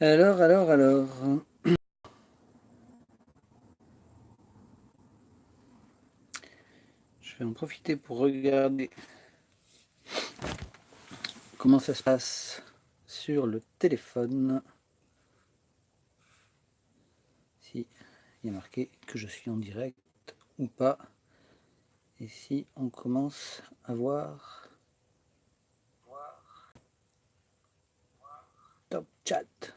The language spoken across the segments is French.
Alors, alors, alors. Je vais en profiter pour regarder comment ça se passe sur le téléphone. Si il y a marqué que je suis en direct ou pas. Et si on commence à voir Top chat.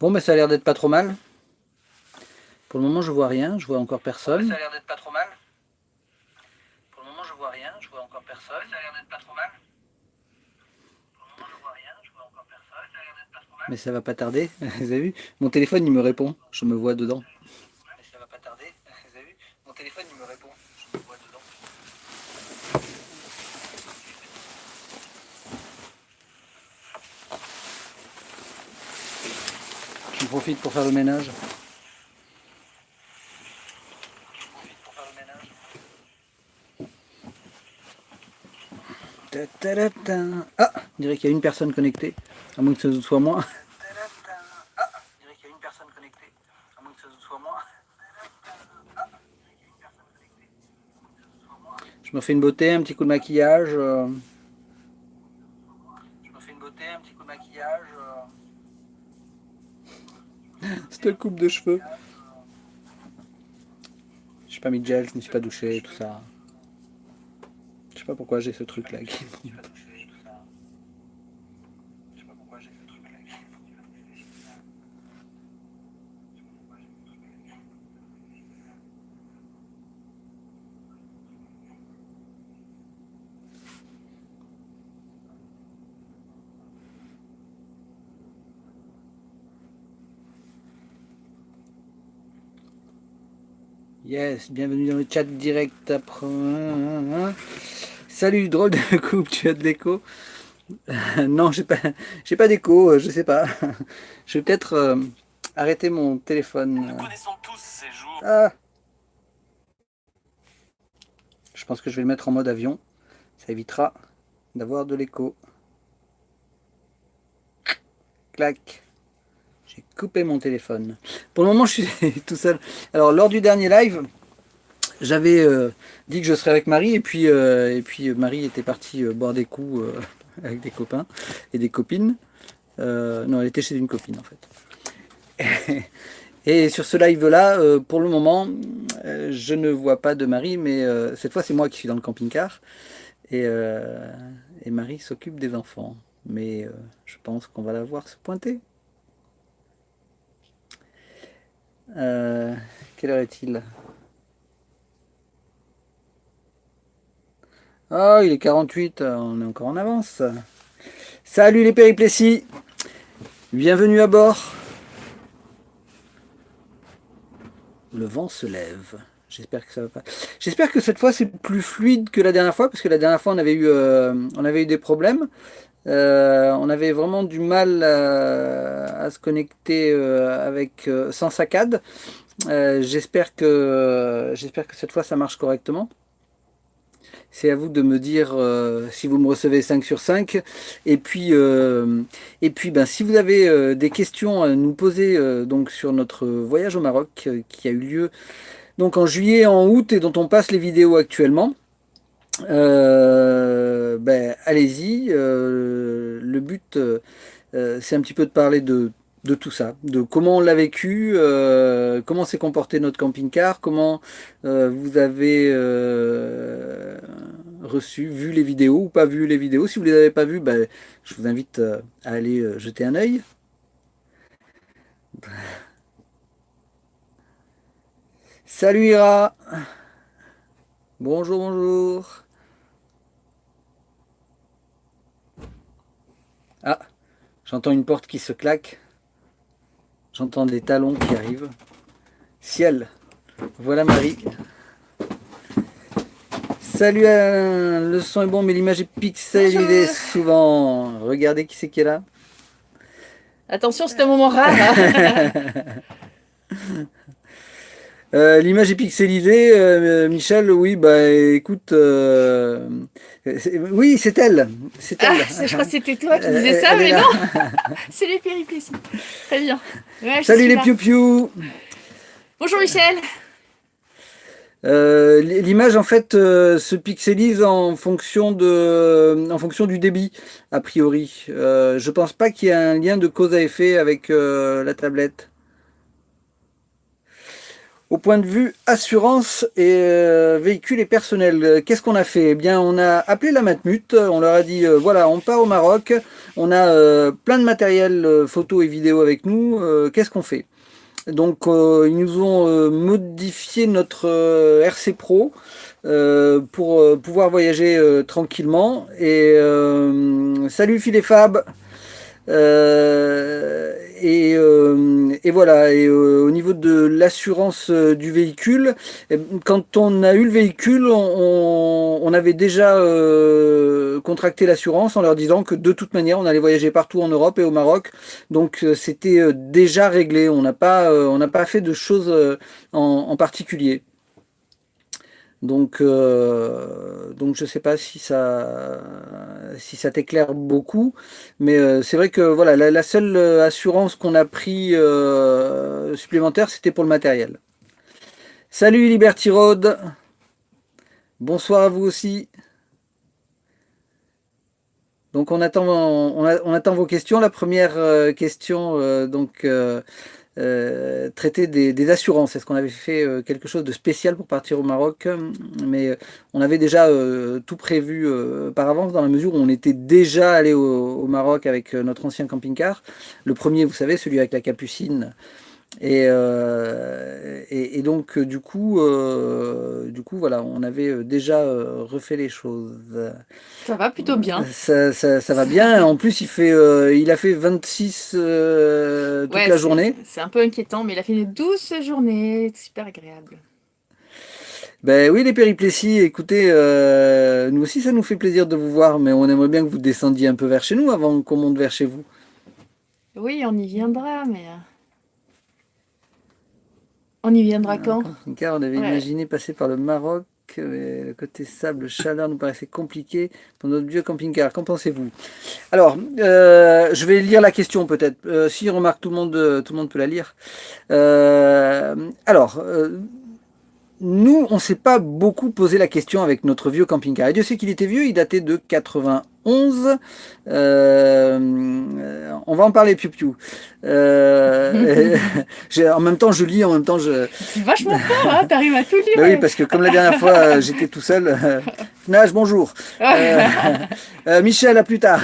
Bon, mais ça a l'air d'être pas trop mal. Pour le moment, je vois rien, je vois encore personne. ça a l'air d'être pas trop mal. Pour le moment, je vois rien, je vois encore personne. ça a l'air d'être pas trop mal. Pour le moment, je vois rien, je vois encore personne. Ça a l'air d'être pas trop mal. Mais ça va pas tarder, vous avez vu? Mon téléphone, il me répond, je me vois dedans. Mais ça va pas tarder, vous avez vu Mon téléphone, il me répond, je me vois dedans. Je profite pour faire le ménage. Ah, on dirait qu'il y a une personne connectée, à moins que ce soit moi. On dirait qu'il y a une personne connectée, à moins que ce soit moi. Je me fais une beauté, un petit coup de maquillage. Euh. Je me fais une beauté, un petit coup de maquillage. C'était coupe de cheveux. Suis pas mis de gel, je ne suis pas douché, tout ça. Je sais pas pourquoi j'ai ce truc là qui Yes, bienvenue dans le chat direct après. Salut, drôle de coupe, tu as de l'écho? Non, j'ai pas, j'ai pas d'écho, euh, je sais pas. Je vais peut-être euh, arrêter mon téléphone. Nous connaissons tous ces jours. Ah je pense que je vais le mettre en mode avion. Ça évitera d'avoir de l'écho. Clac couper mon téléphone. Pour le moment, je suis tout seul. Alors, lors du dernier live, j'avais euh, dit que je serais avec Marie, et puis, euh, et puis Marie était partie euh, boire des coups avec des copains et des copines. non, elle était chez une copine, en fait. Et, sur ce live-là, pour le moment, je ne vois pas de Marie, mais cette fois, c'est moi qui suis dans le camping-car. Et, et Marie s'occupe des enfants. Mais je pense qu'on va la voir se pointer. Euh, quelle heure est-il Oh, il est 48, on est encore en avance. Salut les périplessies Bienvenue à bord Le vent se lève. J'espère que ça va pas. J'espère que cette fois c'est plus fluide que la dernière fois, parce que la dernière fois on avait eu, euh, on avait eu des problèmes. Euh, on avait vraiment du mal euh, à, se connecter euh, avec, sans saccade. J'espère que, cette fois ça marche correctement. C'est à vous de me dire si vous me recevez 5 sur 5. Et puis, ben, si vous avez des questions à nous poser sur notre voyage au Maroc qui a eu lieu donc, en juillet et en août et dont on passe les vidéos actuellement, euh, ben, allez-y. Euh, le but, euh, c'est un petit peu de parler de, tout ça, de comment on l'a vécu, comment s'est comporté notre camping-car, comment vous avez reçu, vu les vidéos ou pas vu les vidéos. Si vous ne les avez pas vues, ben, je vous invite à aller jeter un œil. Salut Ira Bonjour, bonjour Ah, j'entends une porte qui se claque. J'entends des talons qui arrivent. Ciel, voilà Marie. Salut le son est bon mais l'image est pixelée souvent. Regardez qui c'est qui est là. Attention, c'est un moment rare. Hein. Euh, l'image est pixelisée, euh, Michel, oui, bah écoute, oui, c'est elle, c'est elle. Ah, je crois que c'était toi qui disais ça, mais non, c'est les péripéties. Très bien. Salut les piou-piou. Bonjour Michel. L'image en fait se pixelise en fonction de, en fonction du débit a priori. je pense pas qu'il y ait un lien de cause à effet avec la tablette. Au point de vue assurance et euh, véhicules et personnel, euh, qu'est-ce qu'on a fait? Eh bien, on a appelé la Matmut, on leur a dit, euh, voilà, on part au Maroc, on a plein de matériel photo et vidéo avec nous, qu'est-ce qu'on fait? Donc, ils nous ont modifié notre RC Pro pour pouvoir voyager tranquillement. Et salut et Fab euh, et, voilà, et euh, au niveau de l'assurance euh, du véhicule, eh, quand on a eu le véhicule, on, avait déjà contracté l'assurance en leur disant que de toute manière, on allait voyager partout en Europe et au Maroc. Donc c'était déjà réglé, on n'a pas, on pas fait de choses en particulier. Donc, euh, donc je ne sais pas si ça, si ça t'éclaire beaucoup, mais euh, c'est vrai que voilà, la, seule euh, assurance qu'on a pris supplémentaire, c'était pour le matériel. Salut Liberty Road, bonsoir à vous aussi. Donc on attend, on attend vos questions. La première question, donc euh, traiter des, assurances. Est-ce qu'on avait fait euh, quelque chose de spécial pour partir au Maroc? Mais euh, on avait déjà tout prévu par avance dans la mesure où on était déjà allé au Maroc avec notre ancien camping-car. Le premier, vous savez, celui avec la capucine, euh, et, et, donc euh, du coup, euh, du coup voilà, on avait déjà refait les choses. Ça va plutôt bien. Ça, ça, va bien. En plus, il fait, il a fait 26 toute la journée. C'est un peu inquiétant, mais il a fait une douce journée, super agréable. Ben oui, les péripléties, écoutez, nous aussi ça nous fait plaisir de vous voir, mais on aimerait bien que vous descendiez un peu vers chez nous avant qu'on monte vers chez vous. Oui, on y viendra, mais... On y viendra quand? Car on avait imaginé passer par le Maroc, mais le côté sable, chaleur nous paraissait compliqué pour notre vieux camping-car. Qu'en pensez-vous? Alors, euh, je vais lire la question peut-être. Euh, si remarque, tout le monde, tout le monde peut la lire. Euh, alors, nous, on ne s'est pas beaucoup posé la question avec notre vieux camping-car. Et Dieu sait qu'il était vieux, il datait de 91. Euh, on va en parler, Piu Piu. Euh, en même temps, je lis, en même temps, je... C'est vachement fort, hein t'arrives à tout lire. Ben oui, parce que comme la dernière fois, euh, j'étais tout seul. Nage, bonjour. Michel, à plus tard.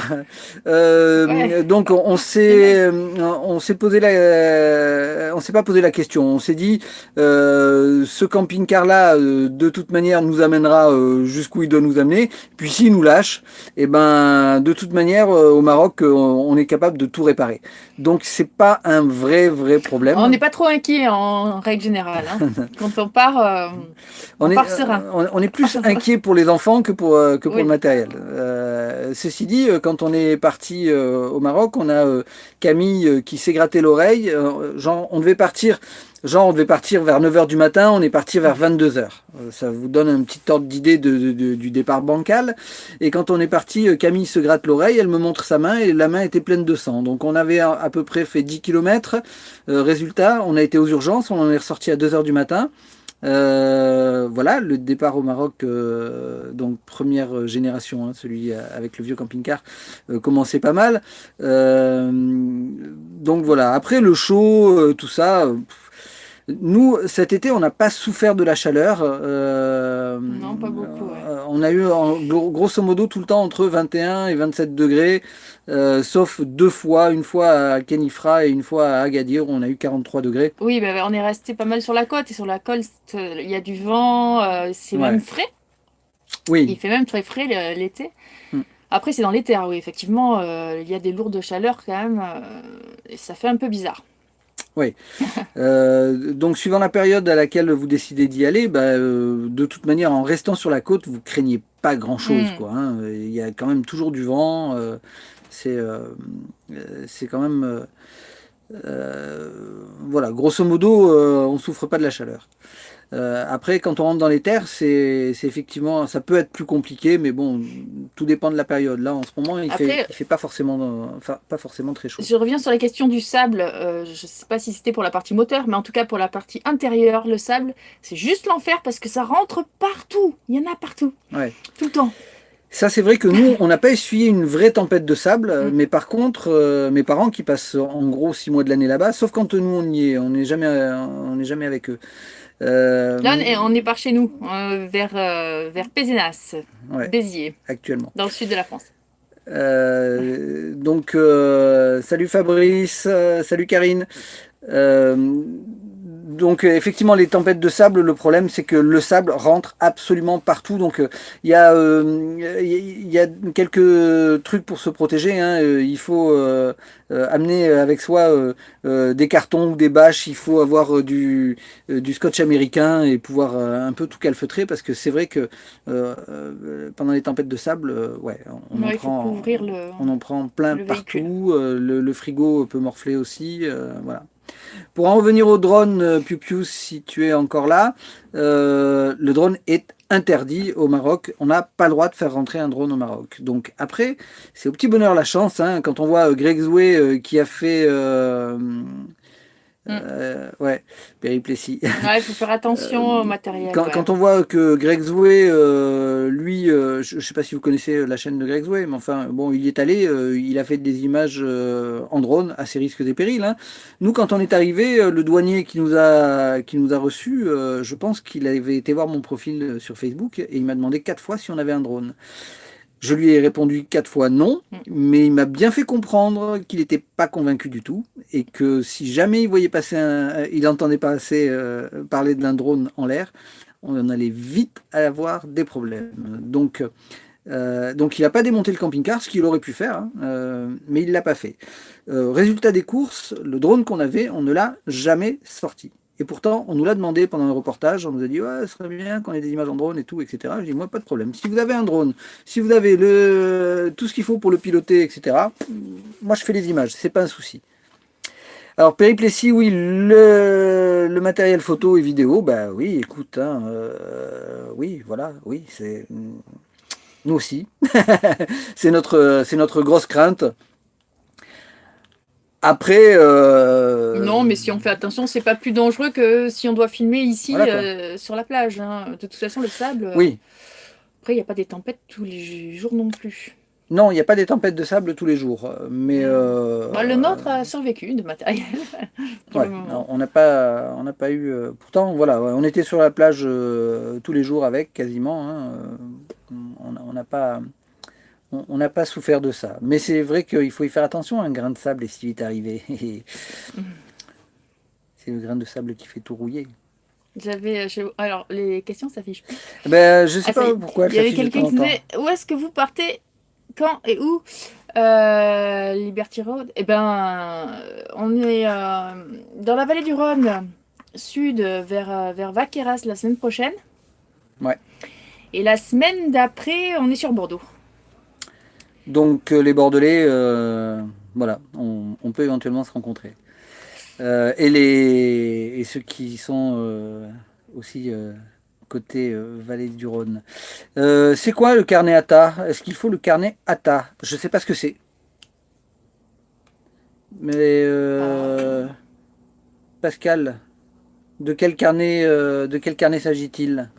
Donc, on s'est, on s'est posé la, on s'est pas posé la question. On s'est dit, ce camping-car-là, de toute manière, nous amènera jusqu'où il doit nous amener. Puis s'il nous lâche, et eh ben, de toute manière, euh, au Maroc, euh, on est capable de tout réparer. Donc, c'est pas un vrai, vrai problème. On n'est pas trop inquiet en règle générale. Hein. Quand on part, euh, on, est, serein. On, est plus inquiet pour les enfants que pour, que pour le matériel. ceci dit, quand on est parti au Maroc, on a Camille qui s'est gratté l'oreille. genre, on devait partir Genre, on devait partir vers 9h du matin, on est parti vers 22h. Euh, ça vous donne un petit ordre d'idée du départ bancal. Et quand on est parti, euh, Camille se gratte l'oreille, elle me montre sa main et la main était pleine de sang. Donc on avait à, peu près fait 10 km. Euh, résultat, on a été aux urgences, on en est ressorti à 2h du matin. voilà, le départ au Maroc, donc première génération, hein, celui avec le vieux camping-car, commençait pas mal. donc voilà, après le chaud, tout ça, nous, cet été, on n'a pas souffert de la chaleur. Euh, non, pas beaucoup. Euh, on a eu grosso modo tout le temps entre 21 et 27 degrés, euh, sauf deux fois, une fois à Kenifra et une fois à Agadir, où on a eu 43 degrés. Oui, bah, on est resté pas mal sur la côte, et sur la côte, il y a du vent, c'est même frais. Oui. Il fait même très frais l'été. Hmm. Après, c'est dans l'été, oui, effectivement, il y a des lourdes chaleurs quand même, et ça fait un peu bizarre. Oui. Euh, donc, suivant la période à laquelle vous décidez d'y aller, bah, euh, de toute manière, en restant sur la côte, vous craignez pas grand-chose. Mm. quoi. Hein. Il y a quand même toujours du vent. Euh, c'est c'est quand même voilà, grosso modo, on souffre pas de la chaleur. Euh, après, quand on rentre dans les terres, c'est effectivement, ça peut être plus compliqué, mais bon, tout dépend de la période. Là, en ce moment, il ne fait, fait pas, forcément, enfin, pas forcément très chaud. Je reviens sur la question du sable. Euh, je ne sais pas si c'était pour la partie moteur, mais en tout cas pour la partie intérieure, le sable, c'est juste l'enfer parce que ça rentre partout. Il y en a partout. Ouais. Tout le temps. Ça, c'est vrai que nous, on n'a pas essuyé une vraie tempête de sable, mm. mais par contre, euh, mes parents qui passent en gros six mois de l'année là-bas, sauf quand nous on y est, on n'est jamais, on n'est jamais avec eux. Euh, Là, on est par chez nous, euh, vers, euh, vers Pézenas, Béziers. Actuellement. Dans le sud de la France. donc, salut Fabrice, salut Karine donc euh, effectivement les tempêtes de sable, le problème c'est que le sable rentre absolument partout. Donc euh, il y, a, euh, il y a quelques trucs pour se protéger. Hein. Il faut amener avec soi des cartons ou des bâches. Il faut avoir du, du scotch américain et pouvoir un peu tout calfeutrer parce que c'est vrai que pendant les tempêtes de sable, ouais, on, en, prend, on en prend plein partout. Le, le, frigo peut morfler aussi. voilà. Pour en revenir au drone, euh, Piu Piu, si tu es encore là, euh, le drone est interdit au Maroc. On n'a pas le droit de faire rentrer un drone au Maroc. Donc après, c'est au petit bonheur la chance. Hein, quand on voit euh, Greg Zoué qui a fait... Euh, ouais, périplessie. Ouais, il faut faire attention au matériel. Quand, on voit que Greg Zoué, lui, je ne sais pas si vous connaissez la chaîne de Greg Zoué, mais enfin, bon, il y est allé, il a fait des images en drone à ses risques et périls. Hein. Nous, quand on est arrivé, le douanier qui nous a, qui nous a reçus, je pense qu'il avait été voir mon profil sur Facebook et il m'a demandé quatre fois si on avait un drone. Je lui ai répondu quatre fois non, mm. mais il m'a bien fait comprendre qu'il n'était pas convaincu du tout et que si jamais il voyait passer un, il entendait pas assez euh, parler d'un drone en l'air, on allait vite avoir des problèmes. Donc, euh, donc il n'a pas démonté le camping-car, ce qu'il aurait pu faire, hein, euh, mais il ne l'a pas fait. résultat des courses, le drone qu'on avait, on ne l'a jamais sorti. Et pourtant, on nous l'a demandé pendant le reportage, on nous a dit ouais, ce serait bien qu'on ait des images en drone et tout, etc. Je dis moi pas de problème. Si vous avez un drone, si vous avez le, tout ce qu'il faut pour le piloter, etc. Moi je fais les images, c'est pas un souci. Alors périplessie, oui, le, le, matériel photo et vidéo, bah oui, écoute, hein, euh, oui, voilà, oui, c'est nous aussi, c'est notre, c'est notre grosse crainte. Après... Euh, non, mais si on fait attention, c'est pas plus dangereux que si on doit filmer ici euh, sur la plage. Hein. De toute façon, le sable... Oui. Après, il n'y a pas des tempêtes tous les jours non plus. Non, il n'y a pas des tempêtes de sable tous les jours. Mais euh, bah, le nôtre a survécu de matériel. on n'a pas, on pas eu. pourtant, voilà, on était sur la plage tous les jours avec quasiment. Hein, on n'a pas on n'a pas souffert de ça. Mais c'est vrai qu'il faut y faire attention un grain de sable et s'il est arrivé. c'est le grain de sable qui fait tout rouiller. J'avais. Alors, les questions s'affichent plus. Ben, je sais ah, pas pourquoi. Il y avait quelqu'un qui disait Où est-ce que vous partez? Quand et où? Euh, Liberty Road Eh ben, on est euh, dans la vallée du Rhône, sud, vers, euh, vers Vaqueras la semaine prochaine. Ouais. Et la semaine d'après, on est sur Bordeaux. Donc euh, les Bordelais, euh, voilà, on, peut éventuellement se rencontrer. Euh, et, les, et ceux qui sont aussi côté vallée du Rhône. c'est quoi le carnet ATA Est-ce qu'il faut le carnet ATA Je ne sais pas ce que c'est. Mais Pascal, de quel carnet, de quel carnet s'agit-il?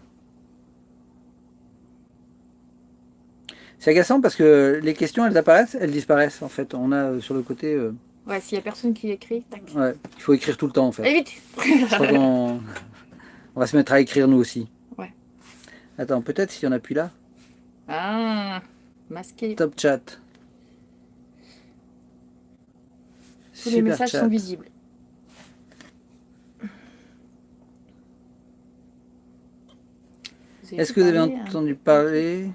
C'est agaçant parce que les questions, elles apparaissent, elles disparaissent en fait. On a euh, sur le côté... Euh, ouais, s'il n'y a personne qui écrit, tac. Ouais, il faut écrire tout le temps en fait. Allez vite on... va se mettre à écrire nous aussi. Ouais. Attends, peut-être s'il y en a plus là. Ah, masqué. Top chat. Tous les messages sont visibles. Est-ce que vous avez entendu parler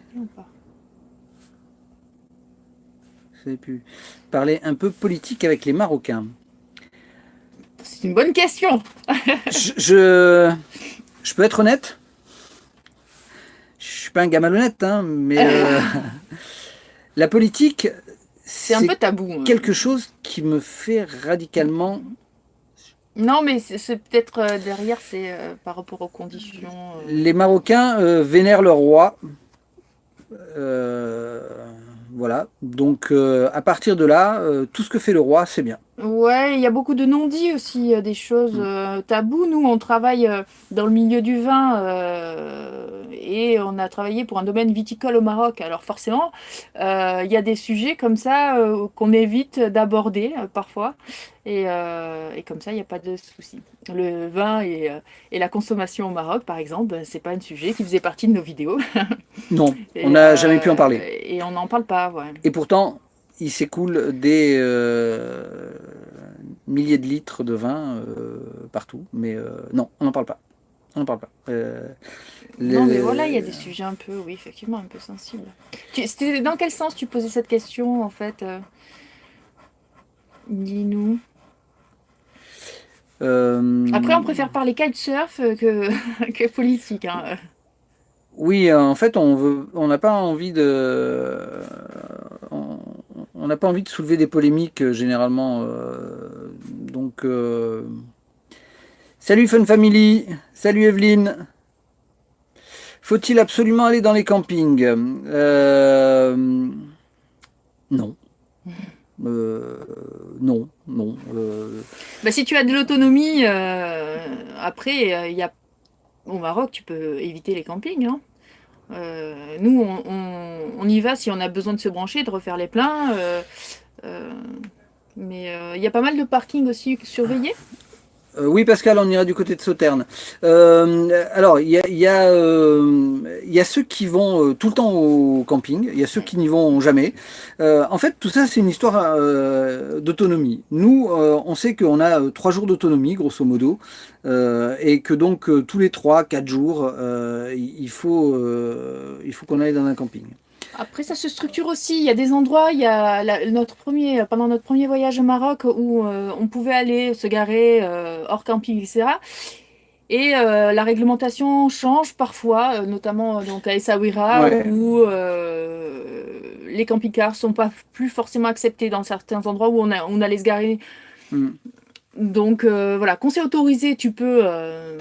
Vous avez pu parler un peu politique avec les Marocains C'est une bonne question. je, je, peux être honnête? Je suis pas un gamin honnête, hein, mais euh, la politique, C'est un peu tabou. hein. quelque chose qui me fait radicalement... Non, mais c'est peut-être euh, derrière, c'est euh, par rapport aux conditions. euh. Les Marocains vénèrent leur roi. Voilà. Donc, euh, à partir de là, euh, tout ce que fait le roi, c'est bien. Ouais, il y a beaucoup de non-dits aussi, euh, des choses Mm. tabous. Nous, on travaille dans le milieu du vin et on a travaillé pour un domaine viticole au Maroc. Alors forcément, euh, il y a des sujets comme ça euh, qu'on évite d'aborder euh, parfois. Et, euh, et comme ça, il n'y a pas de souci. Le vin et, et la consommation au Maroc, par exemple, ben, c'est pas un sujet qui faisait partie de nos vidéos. Non, Et, on n'a euh, jamais pu en parler. Et on n'en parle pas, ouais. Et pourtant, il s'écoule des euh, milliers de litres de vin partout. Mais non, on n'en parle pas. On n'en parle pas. Euh, Non, mais voilà, il y a des sujets un peu, oui, effectivement, un peu sensibles. Tu- dans quel sens tu posais cette question, en fait euh, Dis-nous. euh, Après, on préfère parler kitesurf que, que politique. hein. Oui, en fait, on veut, on n'a pas envie de, on n'a pas envie de soulever des polémiques généralement. donc, salut Fun Family, salut Evelyne. Faut-il absolument aller dans les campings? Euh, non. Euh, non, non. euh, Bah, si tu as de l'autonomie, euh, après, il y a... au Maroc, tu peux éviter les campings. hein. Nous, on, on- on y va si on a besoin de se brancher, de refaire les pleins. mais il y a pas mal de parkings aussi surveillés. Euh, oui, Pascal, on ira du côté de Sauternes. Euh, alors, il y a, euh, y a ceux qui vont euh, tout le temps au camping, il y a ceux qui n'y vont jamais. En fait, tout ça, c'est une histoire d'autonomie. Nous, on sait qu'on a trois jours d'autonomie, grosso modo, et que donc tous les trois, quatre jours, il faut, il faut qu'on aille dans un camping. Après, ça se structure aussi. Il y a des endroits, il y a la- notre premier, pendant notre premier voyage au Maroc où euh, on pouvait aller se garer euh, hors camping, etc. Et euh, la réglementation change parfois, euh, notamment euh, donc à Essaouira, Ouais. où euh, les camping-cars sont pas plus forcément acceptés dans certains endroits où on, a, on allait se garer. Hmm. Donc euh, voilà, quand c'est autorisé, tu peux, euh,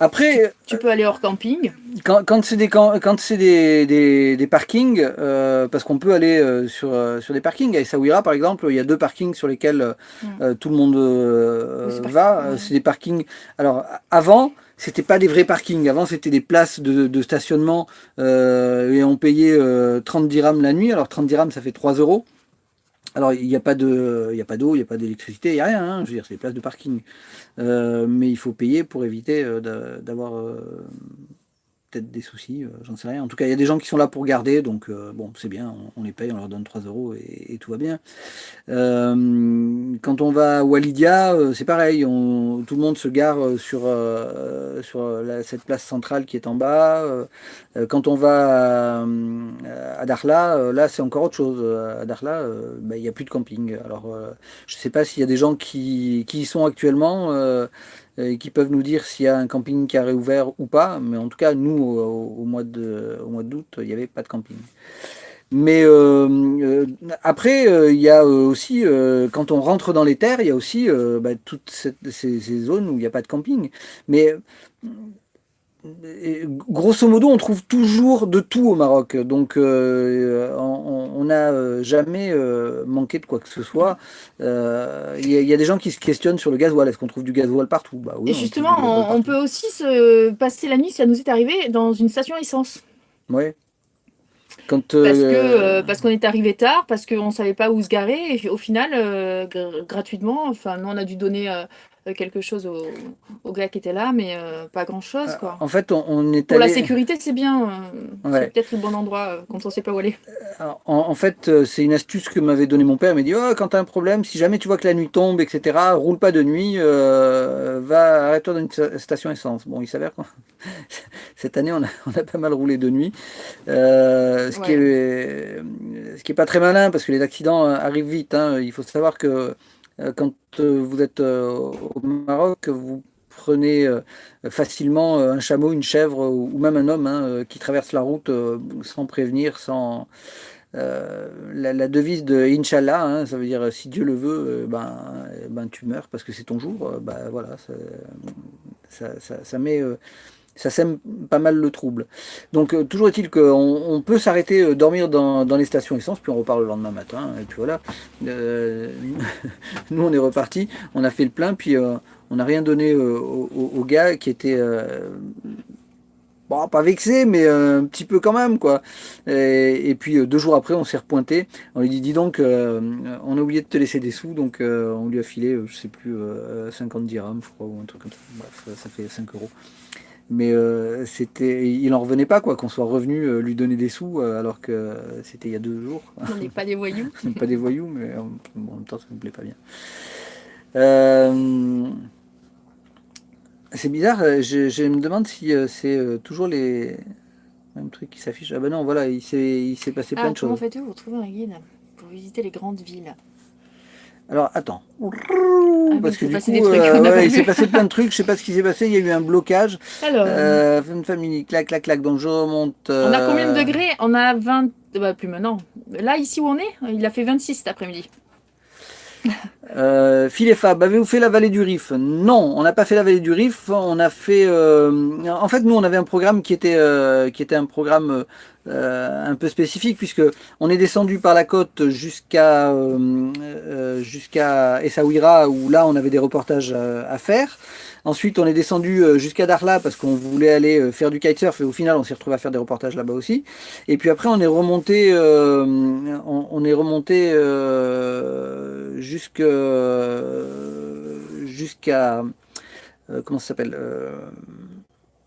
Après, tu peux aller hors camping. Quand, quand c'est des, quand, quand c'est des, des, des parkings, euh, parce qu'on peut aller euh, sur, euh, sur des parkings, à Essaouira par exemple, il y a deux parkings sur lesquels euh, Mm. euh, tout le monde euh, va. Euh. C'est des parkings. Alors avant, c'était pas des vrais parkings. Avant, c'était des places de, de stationnement euh, et on payait euh, 30 dirhams la nuit. Alors 30 dirhams, ça fait 3 euros. Alors il n'y a pas de, il y a pas d'eau, il n'y a pas d'électricité, il n'y a rien. hein. Je veux dire, c'est des places de parking. Euh, mais il faut payer pour éviter euh, d'a- d'avoir euh, peut-être des soucis, euh, j'en sais rien. En tout cas, il y a des gens qui sont là pour garder, donc euh, bon, c'est bien, on, les paye, on leur donne 3 euros et, tout va bien. Euh, quand on va à Walidia, c'est pareil, tout le monde se gare sur, sur cette place centrale qui est en bas. Quand on va à, euh, là c'est encore autre chose. À euh, bah, il n'y a plus de camping. Alors, je ne sais pas s'il y a des gens qui, qui y sont actuellement. Euh, et qui peuvent nous dire s'il y a un camping qui a réouvert ou pas, mais en tout cas, nous, au, mois d'août, il n'y avait pas de camping. Mais euh, euh, après, il y a aussi, quand on rentre dans les terres, il y a aussi bah, toutes ces, ces zones où il n'y a pas de camping. Mais euh, grosso modo, on trouve toujours de tout au Maroc. Donc, euh, on n'a euh, jamais euh, manqué de quoi que ce soit. Euh, Il y, a- il y a des gens qui se questionnent sur le gasoil. Est-ce qu'on trouve du gasoil partout? Bah oui, Et justement, on, peut aussi se passer la nuit, ça nous est arrivé, dans une station essence. Quand, Parce que euh, euh, parce qu'on est arrivé tard, parce qu'on ne savait pas où se garer, et au final, euh, gr- gratuitement, enfin, nous, on a dû donner euh, quelque chose au, au gars qui était là, mais euh, pas grand-chose, quoi. en fait, on, on est Pour la sécurité, c'est bien. euh, Ouais. C'est peut-être le bon endroit euh, quand on ne sait pas où aller. En, en fait, euh, c'est une astuce que m'avait donné mon père. Il m'a dit oh, quand tu as un problème, si jamais tu vois que la nuit tombe, etc., roule pas de nuit, euh, va arrête-toi dans une sta- station essence. Bon, il s'avère que cette année, on a, on a pas mal roulé de nuit, euh, ce, qui est, ce qui est pas très malin parce que les accidents euh, arrivent vite. hein. Il faut savoir que euh, quand euh, vous êtes euh, au Maroc, vous prenez euh, facilement euh, un chameau, une chèvre ou même un homme hein, euh, qui traverse la route euh, sans prévenir, sans la, devise de Inch'Allah, hein, ça veut dire si Dieu le veut, ben, ben tu meurs parce que c'est ton jour. ben voilà, ça, ça, met ça sème pas mal le trouble. Donc euh, toujours est-il qu'on on peut s'arrêter, euh, dormir dans, les stations essence, puis on repart le lendemain matin, et puis voilà. Euh, nous on est reparti, on a fait le plein, puis on n'a rien donné au, gars qui était... Bon, pas vexé, mais un petit peu quand même, quoi. Et, puis deux jours après, on s'est repointé. On lui dit, dis donc, on a oublié de te laisser des sous, donc on lui a filé, je sais plus, 50 dirhams, je crois, ou un truc comme ça. Bref, ça fait 5 euros mais euh, c'était, il en revenait pas quoi qu'on soit revenu euh, lui donner des sous euh, alors que c'était il y a deux jours. On n'est pas des voyous. On n'est pas des voyous, mais en même temps ça me plaît pas bien. c'est bizarre, je, me demande si c'est toujours les mêmes trucs qui s'affichent. Ah ben non, voilà, il s'est, il s'est passé plein de choses. Comment faites-vous pour trouver un guide pour visiter les grandes villes? Alors attends. Ah, Parce que du coup, euh, il s'est passé plein de trucs, je sais pas ce qui s'est passé, il y a eu un blocage. Alors. Euh, famille, clac, clac, clac, donc je remonte. On a combien de euh, degrés? On a 20. Bah, plus maintenant. Là, ici où on est, il a fait 26 cet après-midi. Euh, Phil Fab, avez-vous fait la vallée du Rif? Non, on n'a pas fait la vallée du Rif. On a fait. Euh, en fait, nous, on avait un programme qui était, euh, qui était un programme euh, un peu spécifique puisque on est descendu par la côte jusqu'à jusqu'à Essaouira où là, on avait des reportages à faire. Ensuite, on est descendu euh, jusqu'à Darla parce qu'on voulait aller euh, faire du kitesurf et au final, on s'est retrouvé à faire des reportages là-bas aussi. Et puis après, on est remonté, euh, on, est remonté jusqu'à jusqu'à comment ça s'appelle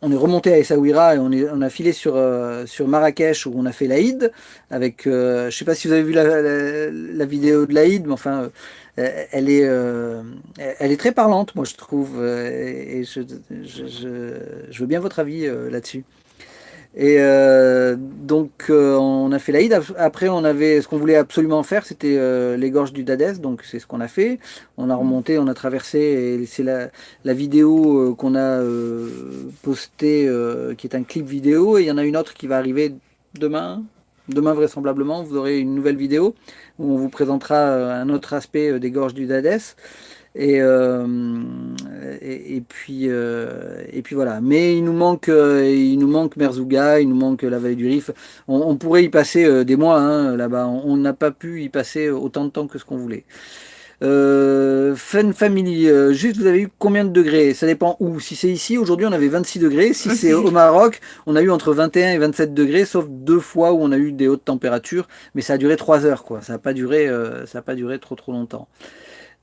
on est remonté à Essaouira et on, est, on a filé sur, sur Marrakech où on a fait l'Aïd avec, je sais pas si vous avez vu la, la vidéo de l'Aïd, mais enfin, euh, elle est, euh, elle est très parlante, moi je trouve, euh, et je, je, veux bien votre avis là-dessus. Et donc on a fait l'Aïd. Après on avait ce qu'on voulait absolument faire, c'était les gorges du Dadès. Donc c'est ce qu'on a fait. On a remonté, on a traversé. Et c'est la, la, vidéo qu'on a postée, qui est un clip vidéo. Et il y en a une autre qui va arriver demain, Demain, vraisemblablement, vous aurez une nouvelle vidéo où on vous présentera euh, un autre aspect euh, des gorges du Dadès. Et, euh, et, puis, et puis voilà. Mais il nous manque, il nous manque Merzouga, il nous manque la vallée du Rif. On, pourrait y passer des mois hein, là-bas. On n'a pas pu y passer autant de temps que ce qu'on voulait. Euh, Fun Family, euh, juste vous avez eu combien de degrés? Ça dépend où. Si c'est ici, aujourd'hui on avait 26 degrés. Si c'est au Maroc, on a eu entre 21 et 27 degrés, sauf deux fois où on a eu des hautes températures, mais ça a duré 3 heures quoi. Ça n'a pas duré, euh, ça a pas duré trop trop longtemps.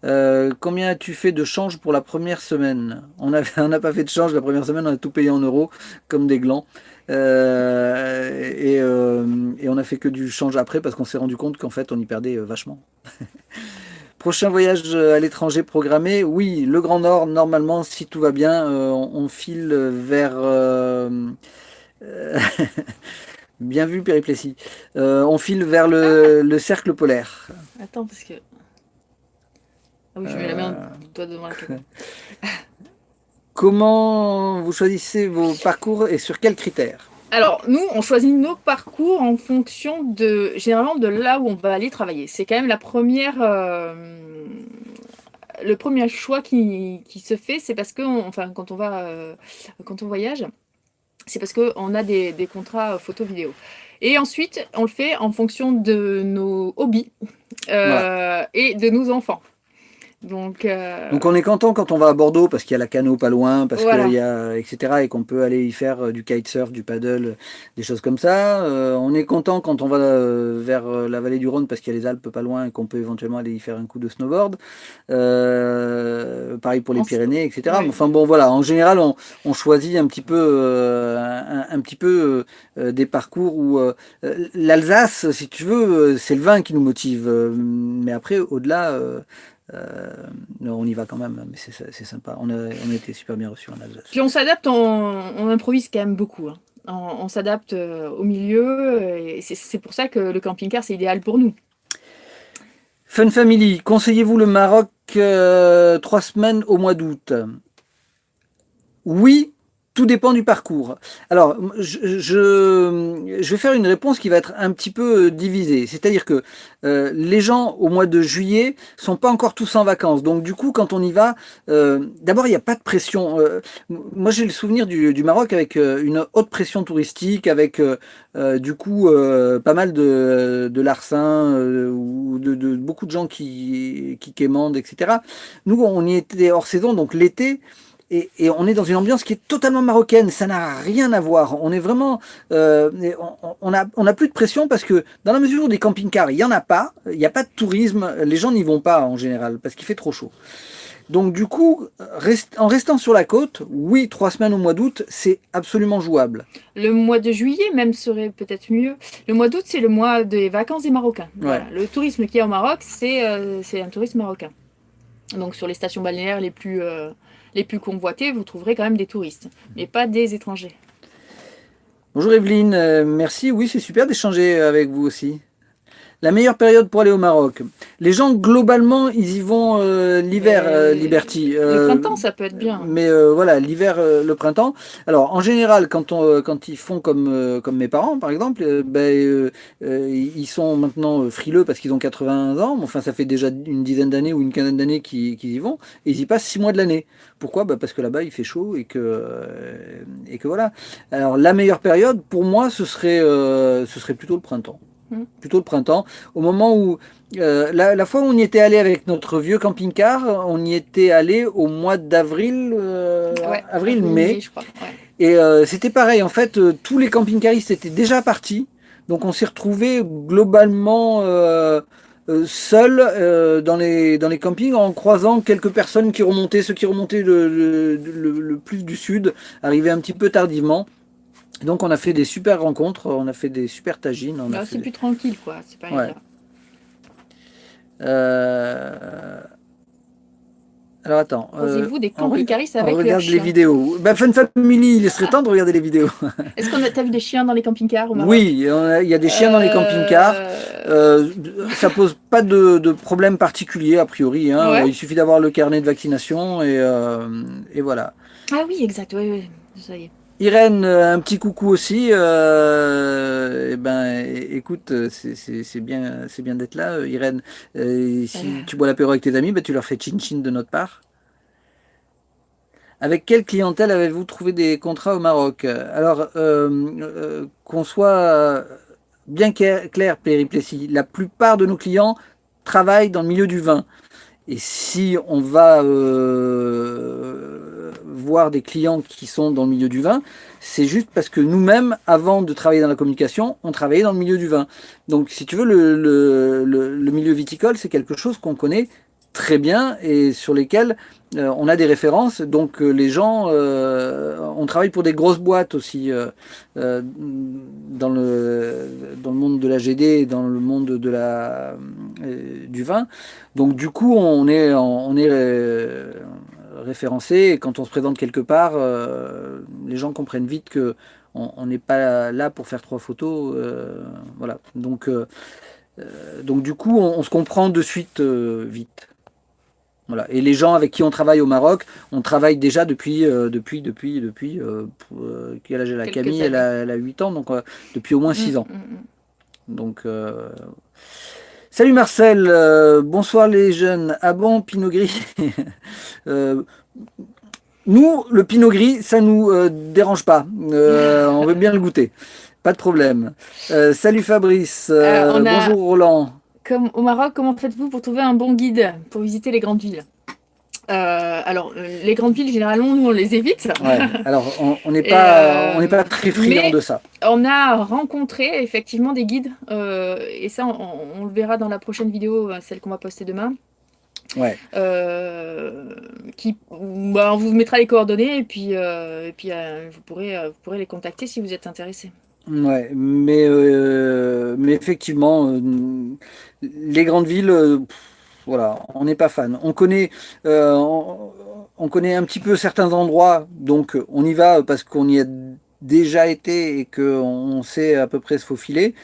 Combien as-tu fait de change pour la première semaine? On n'a pas fait de change la première semaine, on a tout payé en euros comme des glands. et, et, on a fait que du change après parce qu'on s'est rendu compte qu'en fait on y perdait vachement. Prochain voyage euh, à l'étranger programmé, oui, le Grand Nord, normalement, si tout va bien, euh, on, file vers... Euh, bien vu, Périplessis. on file vers le, cercle polaire. Attends, parce que... Ah oui, je mets la main toi devant la. Comment vous choisissez vos parcours et sur quels critères? Alors, nous, on choisit nos parcours en fonction de, généralement, de là où on va aller travailler. C'est quand même la première, euh, le premier choix qui, se fait, c'est parce que, enfin, quand on va, euh, quand on voyage, c'est parce qu'on a des, contrats photo-vidéo. Et ensuite, on le fait en fonction de nos hobbies euh, et de nos enfants. Donc, euh, Donc on est content quand on va à Bordeaux parce qu'il y a la canot pas loin, parce qu'il y a etc. et qu'on peut aller y faire euh, du kitesurf, du paddle, des choses comme ça. Euh, on est content quand on va vers la vallée du Rhône parce qu'il y a les Alpes pas loin et qu'on peut éventuellement aller y faire un coup de snowboard. pareil pour les Pyrénées, etc. Enfin bon voilà, en général on, choisit un petit peu, un, petit peu des parcours où l'Alsace, si tu veux, c'est le vin qui nous motive. mais après au-delà euh, on y va quand même, mais c'est sympa. On a, on été super bien reçus en Alsace. Puis on s'adapte, on, improvise quand même beaucoup. Hein. On, s'adapte euh, au milieu, et c'est pour ça que le camping-car, c'est idéal pour nous. Fun Family, conseillez-vous le Maroc euh, trois semaines au mois d'août? Oui, tout dépend du parcours. Alors, je, je, vais faire une réponse qui va être un petit peu euh, divisée. C'est-à-dire que euh, les gens, au mois de juillet, sont pas encore tous en vacances. Donc, du coup, quand on y va, euh, d'abord, il n'y a pas de pression. moi, j'ai le souvenir du, du, Maroc avec une haute pression touristique, avec, du coup, pas mal de, de larcins ou de, de, beaucoup de gens qui, qui quémandent, etc. Nous, on y était hors saison, donc l'été, et, on est dans une ambiance qui est totalement marocaine, ça n'a rien à voir. On est vraiment, euh, on n'a on a plus de pression parce que dans la mesure où des camping-cars, il n'y en a pas, il n'y a pas de tourisme, les gens n'y vont pas en général parce qu'il fait trop chaud. Donc du coup, en restant sur la côte, oui, trois semaines au mois d'août, c'est absolument jouable. Le mois de juillet même serait peut-être mieux. Le mois d'août, c'est le mois des vacances des Marocains. Le tourisme qui est au Maroc, euh, c'est un tourisme marocain. Donc sur les stations balnéaires les plus... Euh, les plus convoités, vous trouverez quand même des touristes, mais pas des étrangers. Bonjour Evelyne, euh, merci. Oui, c'est super d'échanger avec vous aussi. La meilleure période pour aller au Maroc. Les gens, globalement, ils y vont euh, l'hiver, euh, Liberty. le printemps, ça peut être bien. Mais voilà, l'hiver, le printemps. Alors, en général, quand, on, quand ils font comme, comme mes parents, par exemple, ben, ils sont maintenant frileux parce qu'ils ont 80 ans. Enfin, ça fait déjà une dizaine d'années ou une quinzaine d'années qu'ils y vont. Et ils y passent six mois de l'année. Pourquoi? Bah Parce que là-bas, il fait chaud et que, et que voilà. Alors, la meilleure période, pour moi, ce serait, ce serait plutôt le printemps. Plutôt le printemps, au moment où, euh, la, fois où on y était allé avec notre vieux camping-car, on y était allé au mois d'avril, euh, avril-mai, et euh, c'était pareil, en fait, tous les camping-caristes étaient déjà partis, donc on s'est retrouvé globalement seul dans, les, dans les campings en croisant quelques personnes qui remontaient, ceux qui remontaient le, le plus du sud, arrivaient un petit peu tardivement. Donc on a fait des super rencontres, on a fait des super tagines. c'est plus tranquille quoi, c'est pas ouais. euh... Alors attends. Posez-vous des camping-caristes avec on regarde les vidéos. Ben, Fun Family, il serait temps de regarder les vidéos. Est-ce qu'on a vu des chiens dans les camping-cars Oui, il y a des chiens dans les euh, camping-cars. Euh, ça pose pas de, de, problème particulier a priori. Hein. Il suffit d'avoir le carnet de vaccination et, euh, et voilà. Ah oui, exact. Oui, oui. Ça y est. Irène, euh, un petit coucou aussi. Euh, eh ben, écoute, c'est bien, c'est bien d'être là, Irène. si tu bois l'apéro avec tes amis, ben, tu leur fais chin chin de notre part. Avec quelle clientèle avez-vous trouvé des contrats au Maroc? Alors, euh, qu'on soit bien clair, Périplessis, la plupart de nos clients travaillent dans le milieu du vin. Et si on va voir des clients qui sont dans le milieu du vin, c'est juste parce que nous-mêmes, avant de travailler dans la communication, on travaillait dans le milieu du vin. Donc, si tu veux, le, le, milieu viticole, c'est quelque chose qu'on connaît très bien et sur lesquels euh, on a des références. Donc, euh, les gens, euh, on travaille pour des grosses boîtes aussi dans, le, dans le monde de la GD et dans le monde de la, du vin. Donc, du coup, on est, on est référencé et quand on se présente quelque part, euh, les gens comprennent vite que on n'est pas là pour faire trois photos. Euh, voilà. Donc, euh, donc du coup, on, se comprend de suite vite. Voilà. Et les gens avec qui on travaille au Maroc, on travaille déjà depuis, depuis, depuis, depuis, quel âge la Camille? Elle a, elle a, 8 ans, donc depuis au moins 6 mm, ans. Mm, mm. Donc Salut Marcel, euh, bonsoir les jeunes. Ah bon, Pinot Gris euh, Nous, le Pinot Gris, ça nous euh, dérange pas. on veut bien le goûter. Pas de problème. salut Fabrice, bonjour Roland. Comme au Maroc, comment faites-vous pour trouver un bon guide pour visiter les grandes villes? Euh, alors, les grandes villes, généralement, nous, on les évite. alors, on n'est pas, euh, pas très friand de ça. On a rencontré effectivement des guides, euh, et ça, on, le verra dans la prochaine vidéo, celle qu'on va poster demain. Ouais. qui, bah, on vous mettra les coordonnées, et puis, et puis vous, pourrez, vous pourrez les contacter si vous êtes intéressé. Ouais, mais, mais effectivement, les grandes villes voilà, on n'est pas fan. On connaît, euh, on, connaît un petit peu certains endroits, donc on y va parce qu'on y a déjà été et qu'on sait à peu près se faufiler.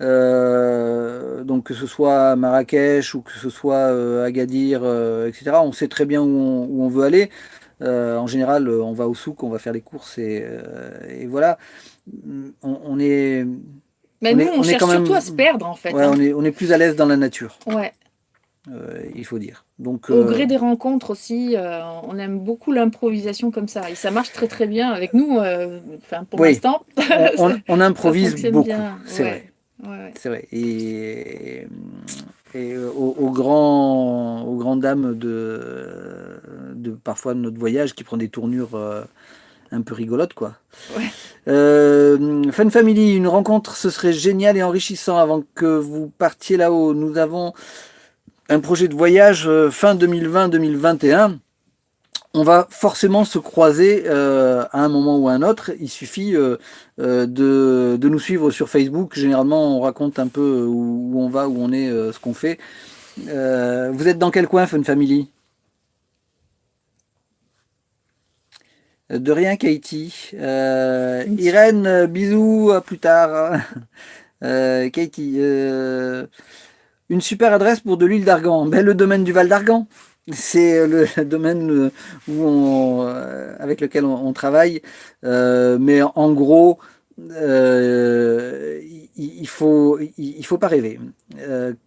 Euh, donc que ce soit Marrakech ou que ce soit euh, Agadir, etc. On sait très bien où on, veut aller. en général, on va au souk, on va faire les courses et, et voilà. On, est. Mais nous, on, cherche surtout à se perdre en fait. Ouais, hein. on, est, on est plus à l'aise dans la nature. Ouais. Euh, il faut dire. Donc, Au gré des rencontres aussi, euh, on aime beaucoup l'improvisation comme ça. Et ça marche très très bien avec nous, euh, pour l'instant. on, on, improvise beaucoup, c'est vrai. C'est vrai. Et, et aux, grands, aux grandes dames de, de parfois de notre voyage qui prend des tournures un peu rigolotes, quoi. Fun Family, une rencontre, ce serait génial et enrichissant avant que vous partiez là-haut. Nous avons un projet de voyage euh, fin 2020-2021, on va forcément se croiser euh, à un moment ou à un autre. Il suffit euh, de, nous suivre sur Facebook. Généralement, on raconte un peu où, on va, où on est, ce qu'on fait. vous êtes dans quel coin, Fun Family? De rien, Katie. Irène, bisous, à plus tard. Katie, une super adresse pour de l'huile d'argan. Ben, le domaine du Val d'Argan. C'est euh, le domaine euh, où on, euh, avec lequel on, travaille. mais en gros, il faut, il faut pas rêver.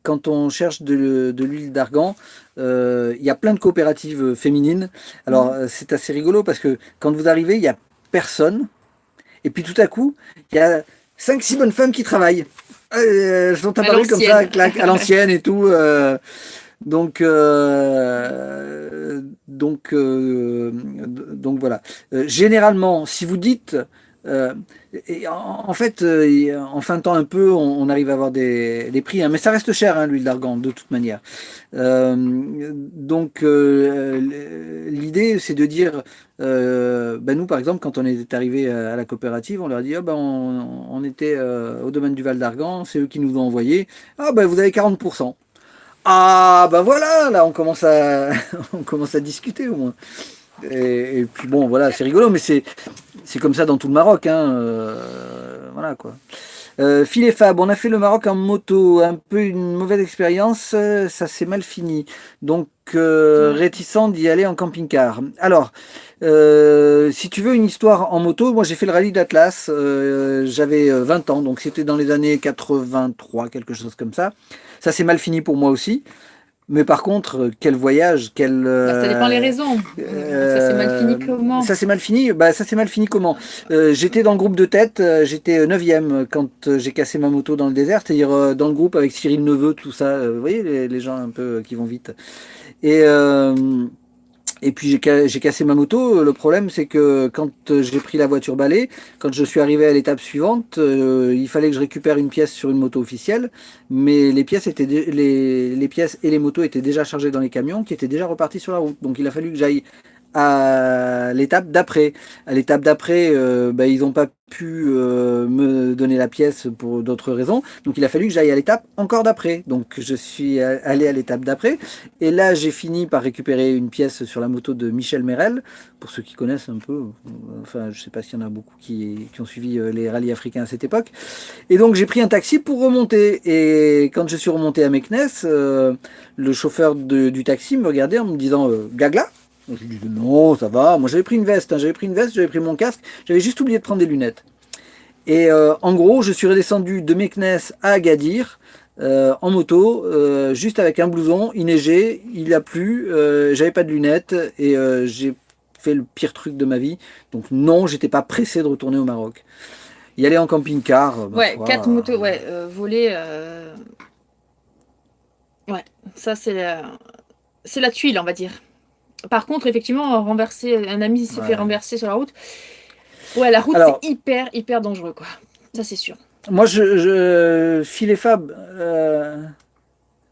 quand on cherche de, l'huile d'argan, il y a plein de coopératives féminines. Alors mmh. c'est assez rigolo parce que quand vous arrivez, il y a personne. Et puis tout à coup, il y a 5-6 bonnes femmes qui travaillent. Elles sont apparues comme ça, à l'ancienne et tout. Euh, donc, euh, donc, euh, donc voilà. généralement, si vous dites et en, fait, en fin de temps un peu, on, arrive à avoir des, prix, hein, mais ça reste cher hein, l'huile d'argan de toute manière. donc l'idée, c'est de dire, ben nous par exemple, quand on est arrivé à la coopérative, on leur a dit, oh, ben, on, était au domaine du Val d'Argan, c'est eux qui nous ont envoyé, ah ben vous avez 40%. Ah ben voilà, là on commence à, on commence à discuter au moins. Et, puis bon, voilà, c'est rigolo, mais c'est comme ça dans tout le Maroc. Hein, euh, voilà quoi. Euh, Phil et Fab, on a fait le Maroc en moto, un peu une mauvaise expérience, euh, ça s'est mal fini. Donc euh, réticent d'y aller en camping-car. Alors, si tu veux une histoire en moto, moi j'ai fait le rallye d'Atlas, j'avais 20 ans, donc c'était dans les années 83, quelque chose comme ça. Ça s'est mal fini pour moi aussi. Mais par contre, euh, quel voyage, quel... Bah, ça dépend les raisons. ça s'est mal fini euh, comment Ça s'est mal fini bah, Ça s'est mal fini comment euh, J'étais dans le groupe de tête, j'étais 9ème quand j'ai cassé ma moto dans le désert, c'est-à-dire dans le groupe avec Cyril Neveu, tout ça, vous voyez les, les, gens un peu qui vont vite. Et... Et puis j'ai cassé ma moto. Le problème, c'est que quand j'ai pris la voiture balai, quand je suis arrivé à l'étape suivante, euh, il fallait que je récupère une pièce sur une moto officielle, mais les pièces étaient les, les pièces et les motos étaient déjà chargées dans les camions, qui étaient déjà repartis sur la route. Donc il a fallu que j'aille à l'étape d'après. À l'étape d'après, euh, bah, ils n'ont pas pu euh, me donner la pièce pour d'autres raisons. Donc il a fallu que j'aille à l'étape encore d'après. Donc je suis allé à l'étape d'après. Et là, j'ai fini par récupérer une pièce sur la moto de Michel Merel. Pour ceux qui connaissent un peu, enfin je sais pas s'il y en a beaucoup qui, qui, ont suivi euh, les rallyes africains à cette époque. Et donc j'ai pris un taxi pour remonter. Et quand je suis remonté à Meknes, le chauffeur du taxi me regardait en me disant Gagla? Je lui dis non, ça va. Moi j'avais pris une veste, hein. j'avais pris une veste, j'avais pris mon casque, j'avais juste oublié de prendre des lunettes. Et euh, en gros, je suis redescendu de Meknes à Agadir euh, en moto, euh, juste avec un blouson, il neigeait, il a plu, j'avais pas de lunettes et j'ai fait le pire truc de ma vie. Donc non, j'étais pas pressé de retourner au Maroc. Y aller en camping-car. Ouais, quatre motos, ouais, voler. Ouais, ça c'est c'est la tuile, on va dire. Par contre, effectivement, renverser, un ami s'est fait renverser sur la route. Ouais, la route, c'est hyper, hyper dangereux, quoi. Ça, c'est sûr. Moi, je, je Fab, euh,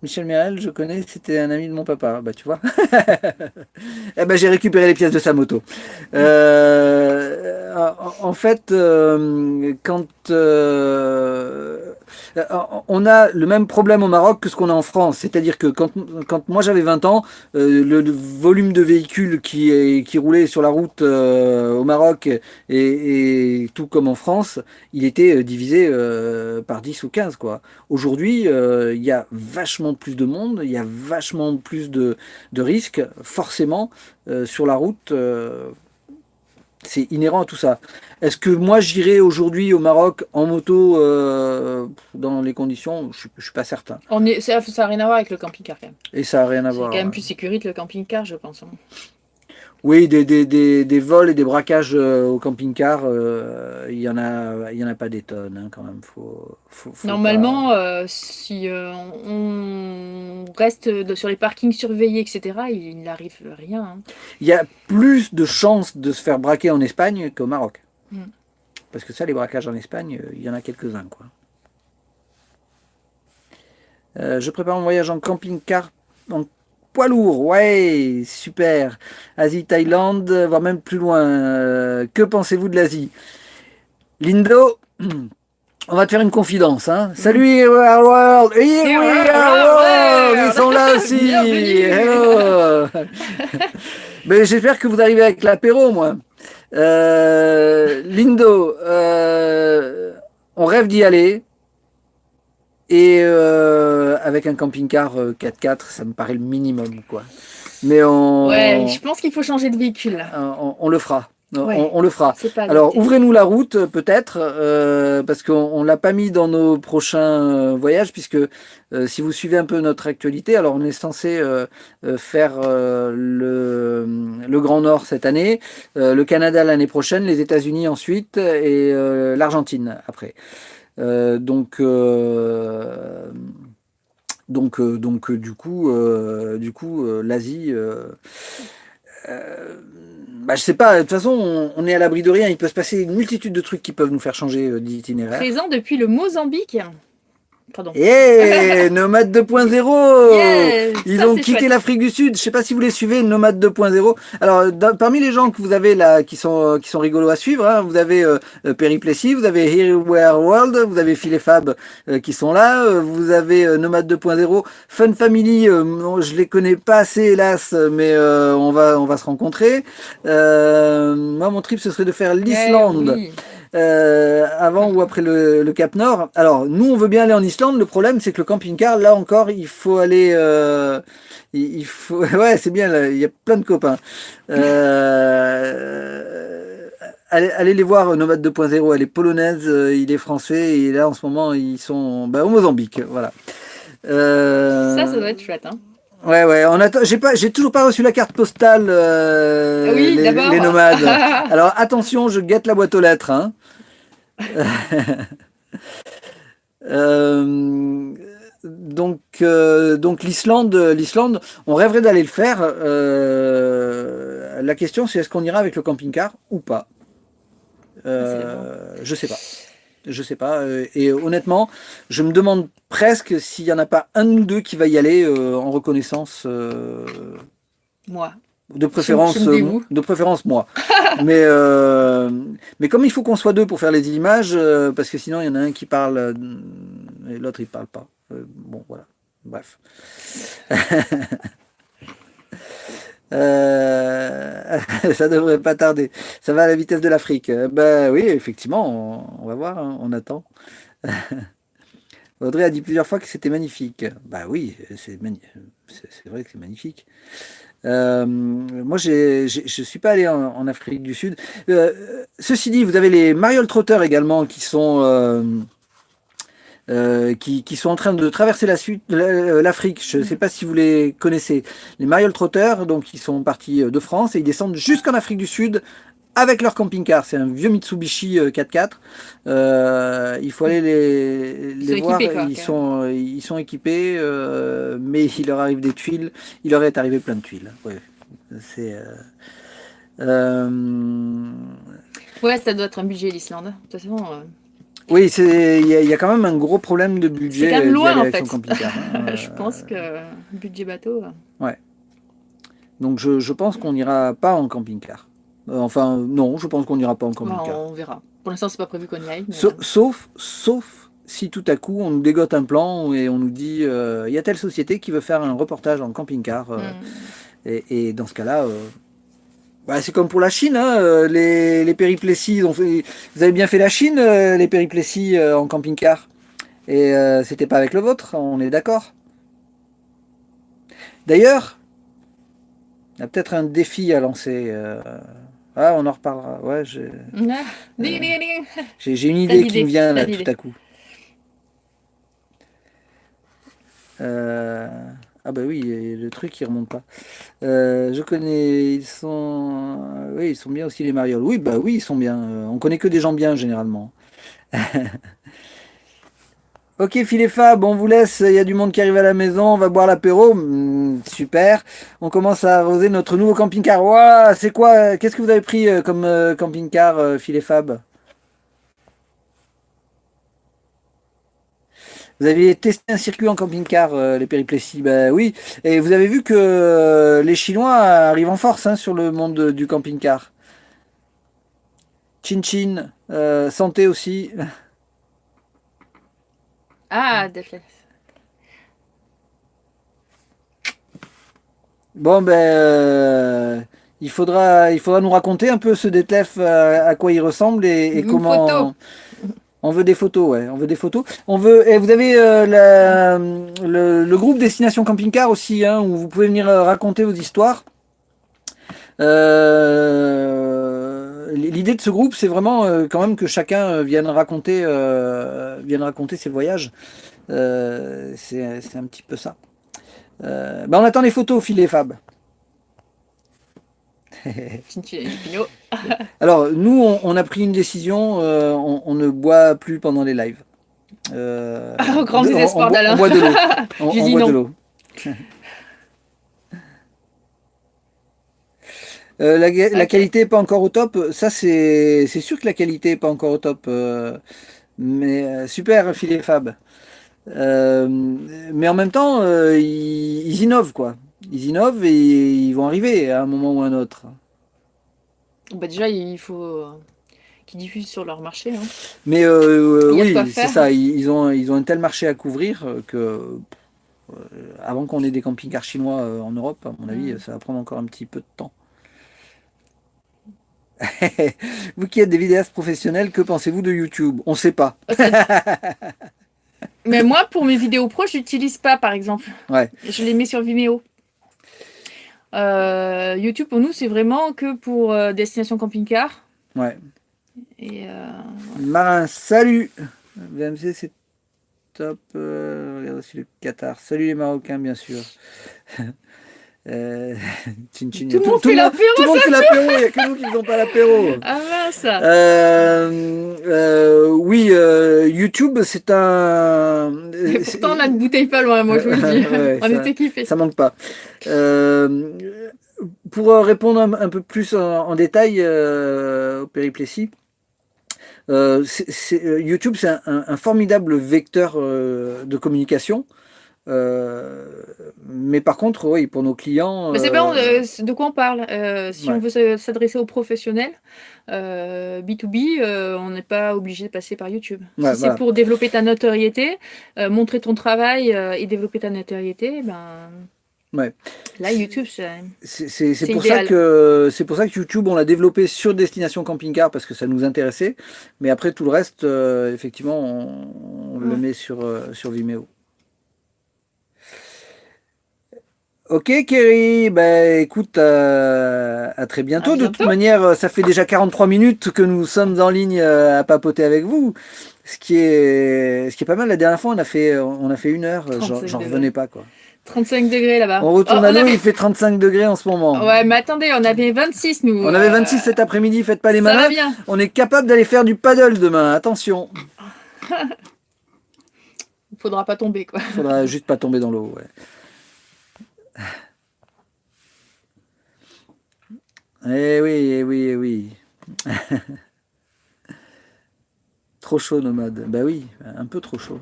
Michel Merel, je connais, c'était un ami de mon papa. Bah, tu vois. eh ben, j'ai récupéré les pièces de sa moto. Euh, en, fait, euh, quand on a le même problème au Maroc que ce qu'on a en France. C'est-à-dire que quand, quand moi j'avais 20 ans, euh, le, volume de véhicules qui, roulaient sur la route euh, au Maroc et, tout comme en France, il était divisé par 10 ou 15. quoi. Aujourd'hui, il y a vachement plus de monde, il y a vachement plus de risques, forcément, sur la route c'est inhérent à tout ça. Est-ce que moi j'irai aujourd'hui au Maroc en moto euh, dans les conditions Je ne suis pas certain. On est, ça n'a rien à voir avec le camping-car quand même. Et ça n'a rien à voir. C'est quand même plus sécurité le camping-car, je pense. Oui, des, des, des, des, vols et des braquages euh, au camping-car, euh, il n'y en, a, y en a pas des tonnes hein, quand même. Faut, faut, Normalement, euh, si on reste sur les parkings surveillés, etc., il n'arrive rien. Hein. Il y a plus de chances de se faire braquer en Espagne qu'au Maroc. Hmm. Parce que ça, les braquages en Espagne, il y en a quelques-uns. quoi. je prépare mon voyage en camping-car en poids lourd, ouais, super. Asie, Thaïlande, voire même plus loin. Euh, que pensez-vous de l'Asie? Lindo, on va te faire une confidence. Hein. Salut, Here World! Here World! Ils sont là aussi! Hello! Mais j'espère que vous arrivez avec l'apéro, moi. Euh, Lindo, euh, on rêve d'y aller. Et euh, avec un camping-car 4x4, euh, ça me paraît le minimum, quoi. Mais on... Ouais, je pense qu'il faut changer de véhicule. On, le fera. On, le fera. Alors, ouvrez-nous la route, peut-être, euh, parce qu'on ne l'a pas mis dans nos prochains voyages, puisque si vous suivez un peu notre actualité, alors on est censé faire le, le, Grand Nord cette année, le Canada l'année prochaine, les États-Unis ensuite, et l'Argentine après. Euh, donc, euh, donc, euh, donc, du coup, du coup, l'Asie. Bah, je sais pas, de toute façon, on, est à l'abri de rien. Il peut se passer une multitude de trucs qui peuvent nous faire changer d'itinéraire. Présent depuis le Mozambique. Pardon. Yeah, Nomade 2.0 Ils ont quitté l'Afrique du Sud. Je sais pas si vous les suivez, Nomade 2.0. Alors, parmi les gens que vous avez là, qui sont qui sont rigolos à suivre, hein, vous avez euh, euh vous avez Here Where World, vous avez Phil et Fab euh, qui sont là, euh, vous avez Nomade 2.0, Fun Family. je les connais pas assez, hélas, mais on va on va se rencontrer. moi, mon trip, ce serait de faire l'Islande. Euh, avant ou après le, Cap Nord. Alors, nous, on veut bien aller en Islande. Le problème, c'est que le camping-car, là encore, il faut aller... Euh, il, faut... Ouais, c'est bien, il y a plein de copains. Euh, allez, les voir, Nomade 2.0, elle est polonaise, il est français, et là, en ce moment, ils sont bah, au Mozambique. Voilà. Ça, ça doit être chouette, hein Ouais, ouais, on attend. J'ai pas, j'ai toujours pas reçu la carte postale. Euh, oui, les, les, nomades. Alors attention, je guette la boîte aux lettres. Hein. euh, donc, euh, donc l'Islande, l'Islande, on rêverait d'aller le faire. Euh, la question, c'est est-ce qu'on ira avec le camping-car ou pas? Je sais pas. Je sais pas. Et honnêtement, je me demande presque s'il n'y en a pas un ou deux qui va y aller en reconnaissance. Moi. De préférence, de préférence moi. mais, mais comme il faut qu'on soit deux pour faire les images, parce que sinon il y en a un qui parle et l'autre il parle pas. bon voilà. Bref. Euh, ça devrait pas tarder. Ça va à la vitesse de l'Afrique. Euh, ben oui, effectivement, on, va voir, hein, on attend. Audrey a dit plusieurs fois que c'était magnifique. Bah oui, c'est vrai que c'est magnifique. Euh, moi, je ne suis pas allé en, Afrique du Sud. ceci dit, vous avez les Mariole Trotter également qui sont euh, qui, sont en train de traverser euh, l'Afrique. Je ne sais pas si vous les connaissez. Les Mariole Trotters, donc ils sont partis euh, de France et ils descendent jusqu'en Afrique du Sud avec leur camping-car. C'est un vieux Mitsubishi 4x4. Euh, il faut aller les, les voir. ils, sont, ils sont équipés, euh, mais il leur arrive des tuiles. Il leur est arrivé plein de tuiles. Ouais, c'est. Ouais, ça doit être un budget l'Islande. De toute façon. Oui, il y, y, a quand même un gros problème de budget. C'est quand même loin en fait. Hein. je pense que budget bateau. Euh. Ouais. Donc je, je pense qu'on n'ira pas en camping-car. Euh, enfin, non, je pense qu'on n'ira pas en camping-car. on verra. Pour l'instant, c'est pas prévu qu'on y aille. Euh. Sauf, sauf, si tout à coup on nous dégote un plan et on nous dit il y a telle société qui veut faire un reportage en camping-car mm. et, dans ce cas-là bah, c'est comme pour la Chine, hein, les, les péripléties, ont fait, vous avez bien fait la Chine, les péripléties en camping-car. Et c'était pas avec le vôtre, on est d'accord. D'ailleurs, il y a peut-être un défi à lancer. Euh, ah, on en reparlera. Ouais, j'ai ah, une idée qui me vient là tout à coup. Euh, ah bah oui, le truc il remonte pas. Euh, je connais, ils sont, oui, ils sont bien aussi les marioles. Oui, bah oui, ils sont bien. On connaît que des gens bien généralement. Ok, Phil Fab, on vous laisse, il y a du monde qui arrive à la maison, on va boire l'apéro, hmm, super. On commence à arroser notre nouveau camping-car. C'est quoi Qu'est-ce que vous avez pris euh, comme euh, camping-car, euh, Phil Fab? Vous avez testé un circuit en camping-car, les péripléties Ben oui. Et vous avez vu que les Chinois arrivent en force hein, sur le monde du camping-car. Chin Chin, santé aussi. Ah, Deathless. Bon, ben, euh, il, faudra, il faudra nous raconter un peu ce Detlef, euh, à quoi il ressemble et, comment... On veut des photos, ouais. On veut des photos. On veut. Et vous avez euh, le, groupe Destination Camping Car aussi, hein, où vous pouvez venir raconter vos histoires. L'idée de ce groupe, c'est vraiment quand même que chacun vienne raconter, vienne raconter ses voyages. c'est un petit peu ça. Ben on attend les photos, filet Fab. Alors, nous, on, a pris une décision, euh, on, ne boit plus pendant les lives. Euh, Au grand désespoir d'Alain. On, boit de l'eau. On, boit de l'eau. Euh, la, qualité n'est pas encore au top. Ça, c'est sûr que la qualité n'est pas encore au top. mais super, filet Fab. mais en même temps, ils, ils innovent, quoi ils innovent et ils vont arriver à un moment ou à un autre. Bah déjà, il faut euh, qu'ils diffusent sur leur marché. Hein. Mais euh, oui, c'est ça. Ils ont, ils ont un tel marché à couvrir que euh, avant qu'on ait des camping-cars chinois en Europe, à mon avis, mm. ça va prendre encore un petit peu de temps. Vous qui êtes des vidéastes professionnels, que pensez-vous de YouTube? On ne sait pas. Mais moi, pour mes vidéos pro, je n'utilise pas, par exemple. Ouais. Je les mets sur Vimeo. Euh, YouTube, pour nous, c'est vraiment que pour euh, Destination Camping-Car. Ouais. Et, euh, Marin, salut VMC, c'est top. regarde aussi le Qatar. Salut les Marocains, bien sûr. Euh, tout, le monde fait l'apéro, tout le monde fait l'apéro, il n'y a que nous qui ne faisons pas l'apéro. Ah mince euh, euh, Oui, YouTube, c'est un... Et pourtant, on a une bouteille pas loin, moi je vous le dis. on est équipés. Ça manque pas. pour répondre un, peu plus en, détail au péripléties, YouTube, c'est un, un, formidable vecteur de communication. Euh, mais par contre, oui, pour nos clients. Mais c'est bien euh, euh, de quoi on parle. si on veut s'adresser aux professionnels, B2B, on n'est pas obligé de passer par YouTube. si c'est pour développer ta notoriété, montrer ton travail et développer ta notoriété, ben. Ouais. Là, YouTube, c'est pour, ça que, pour ça que YouTube, on l'a développé sur Destination Camping Car parce que ça nous intéressait. Mais après, tout le reste, effectivement, on, le met sur, sur Vimeo. Ok Kerry, bah écoute, euh, à très bientôt. De toute manière, ça fait déjà 43 minutes que nous sommes en ligne euh, à papoter avec vous. Ce qui est, ce qui est pas mal. La dernière fois, on a fait, on a fait une heure, j'en revenais pas quoi. 35 degrés là-bas. On retourne oh, à l'eau, il fait 35 degrés en ce moment. Ouais, mais attendez, on avait 26 nous. On avait 26 cet après-midi, faites pas les malins. On est capable d'aller faire du paddle demain, attention. Faudra pas tomber quoi. Faudra juste pas tomber dans l'eau, ouais. Eh oui, eh oui, eh oui. trop chaud, nomade. Bah oui, un peu trop chaud.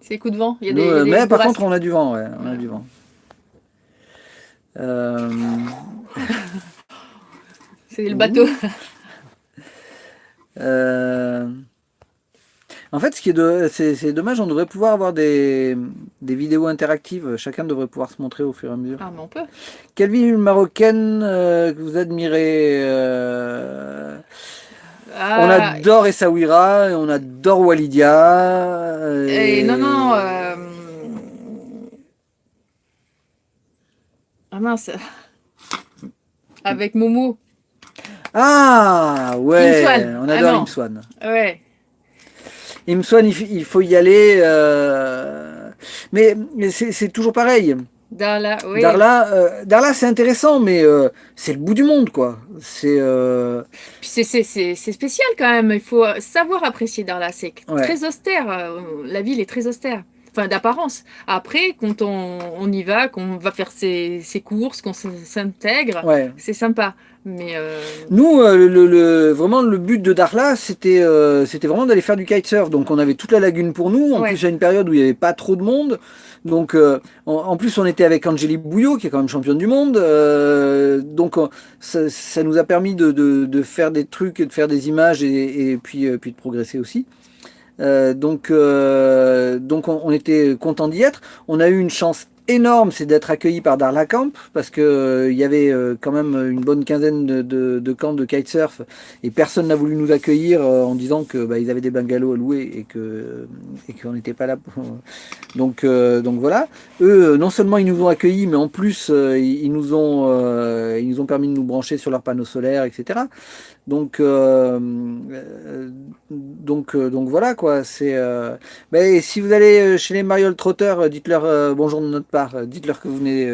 C'est coup de vent. Il y a des, mais par contre, on a du vent, ouais. On a du vent. Euh, C'est le bateau. Euh, En fait, ce qui est, de, c'est, dommage, on devrait pouvoir avoir des, des, vidéos interactives. Chacun devrait pouvoir se montrer au fur et à mesure. Ah, mais on peut. Quelle ville marocaine euh, que vous admirez euh, ah. On adore Essaouira, on adore Walidia. Et... non, non. Ah mince. Avec Momo. Ah ouais, on adore ah, Imswan. Ouais. Imswan, il, faut y aller. Euh, mais, c'est toujours pareil. Darla, oui. Darla, euh, Darla c'est intéressant, mais euh, c'est le bout du monde, quoi. C'est c'est spécial quand même. Il faut savoir apprécier Darla. C'est très austère. La ville est très austère enfin d'apparence. Après, quand on, y va, qu'on va faire ses, courses, qu'on s'intègre, c'est sympa. Mais euh, Nous, euh, le, vraiment, le but de Darla, c'était euh, c'était vraiment d'aller faire du kitesurf. Donc, on avait toute la lagune pour nous. En plus, à une période où il n'y avait pas trop de monde. Donc, en, plus, on était avec Angélique Bouillot, qui est quand même championne du monde. donc, ça, nous a permis de, faire des trucs, de faire des images et, puis, puis de progresser aussi. donc, donc on, était content d'y être. On a eu une chance énorme, c'est d'être accueilli par Darla Camp, parce que euh, y avait euh, quand même une bonne quinzaine de, camps de kitesurf, et personne n'a voulu nous accueillir euh, en disant que bah, ils avaient des bungalows à louer et que et qu'on n'était pas là. Pour... Donc voilà. Eux, non seulement ils nous ont accueillis, mais en plus ils nous ont ils nous ont permis de nous brancher sur leurs panneaux solaires, etc. Donc, euh, donc, euh, donc voilà quoi. C'est. Euh, ben, si vous allez chez les Mariol Trotter, dites-leur bonjour de notre part. Dites-leur que vous venez,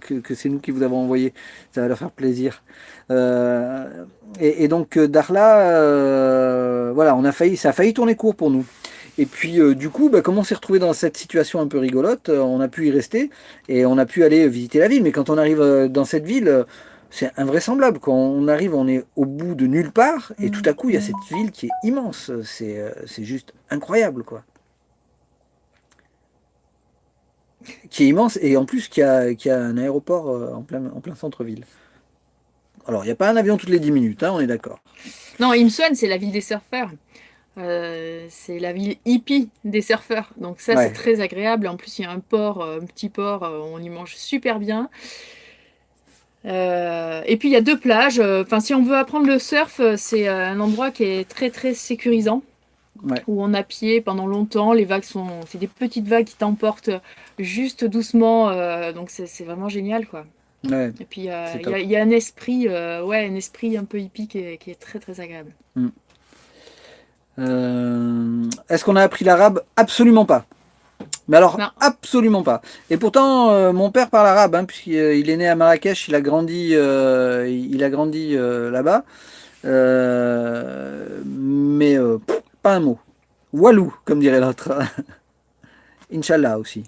que, que c'est nous qui vous avons envoyé. Ça va leur faire plaisir. Et, et, donc Darla, voilà, on a failli, ça a failli tourner court pour nous. Et puis du coup, ben, comme on s'est retrouvé dans cette situation un peu rigolote, on a pu y rester et on a pu aller visiter la ville. Mais quand on arrive dans cette ville c'est invraisemblable. Quand on arrive, on est au bout de nulle part, et tout à coup, il y a cette ville qui est immense. C'est euh, juste incroyable, quoi. Qui est immense, et en plus, qui a, qui a un aéroport euh, en plein, en plein centre-ville. Alors, il n'y a pas un avion toutes les 10 minutes, hein, on est d'accord. Non, Imswan, c'est la ville des surfeurs. Euh, c'est la ville hippie des surfeurs. Donc ça, c'est très agréable. En plus, il y a un port, un petit port, on y mange super bien. Euh, et puis il y a deux plages. Enfin, si on veut apprendre le surf, euh, c'est euh, un endroit qui est très très sécurisant. Où on a pied pendant longtemps, les vagues sont, c'est des petites vagues qui t'emportent juste doucement, donc c'est vraiment génial quoi. et puis il y, a un esprit, ouais, un esprit un peu hippie qui est, très très agréable. Mm. Est-ce qu'on a appris l'arabe? Absolument pas. Mais alors, absolument pas. Et pourtant, euh, mon père parle arabe, hein, puisqu'il euh, est né à Marrakech, il a grandi, euh, il a grandi là-bas. mais pas un mot. Walou, comme dirait l'autre. Inch'Allah aussi.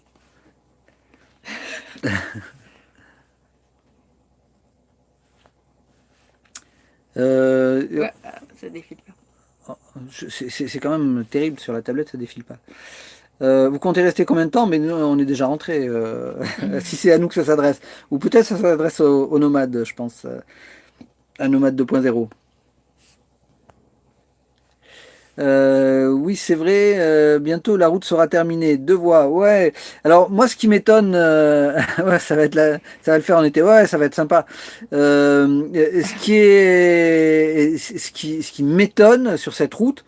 ouais, ça défile pas. Oh, c'est quand même terrible sur la tablette, ça défile pas. Euh, vous comptez rester combien de temps? Mais nous, on est déjà rentré. Euh, si c'est à nous que ça s'adresse. Ou peut-être ça s'adresse aux, nomades, je pense. Euh, à Nomade 2.0. oui, c'est vrai. bientôt, la route sera terminée. Deux voies. Ouais. Alors, moi, ce qui m'étonne, ouais, ça va être ça va le faire en été. Ouais, ça va être sympa. ce qui est, ce qui, ce qui m'étonne sur cette route,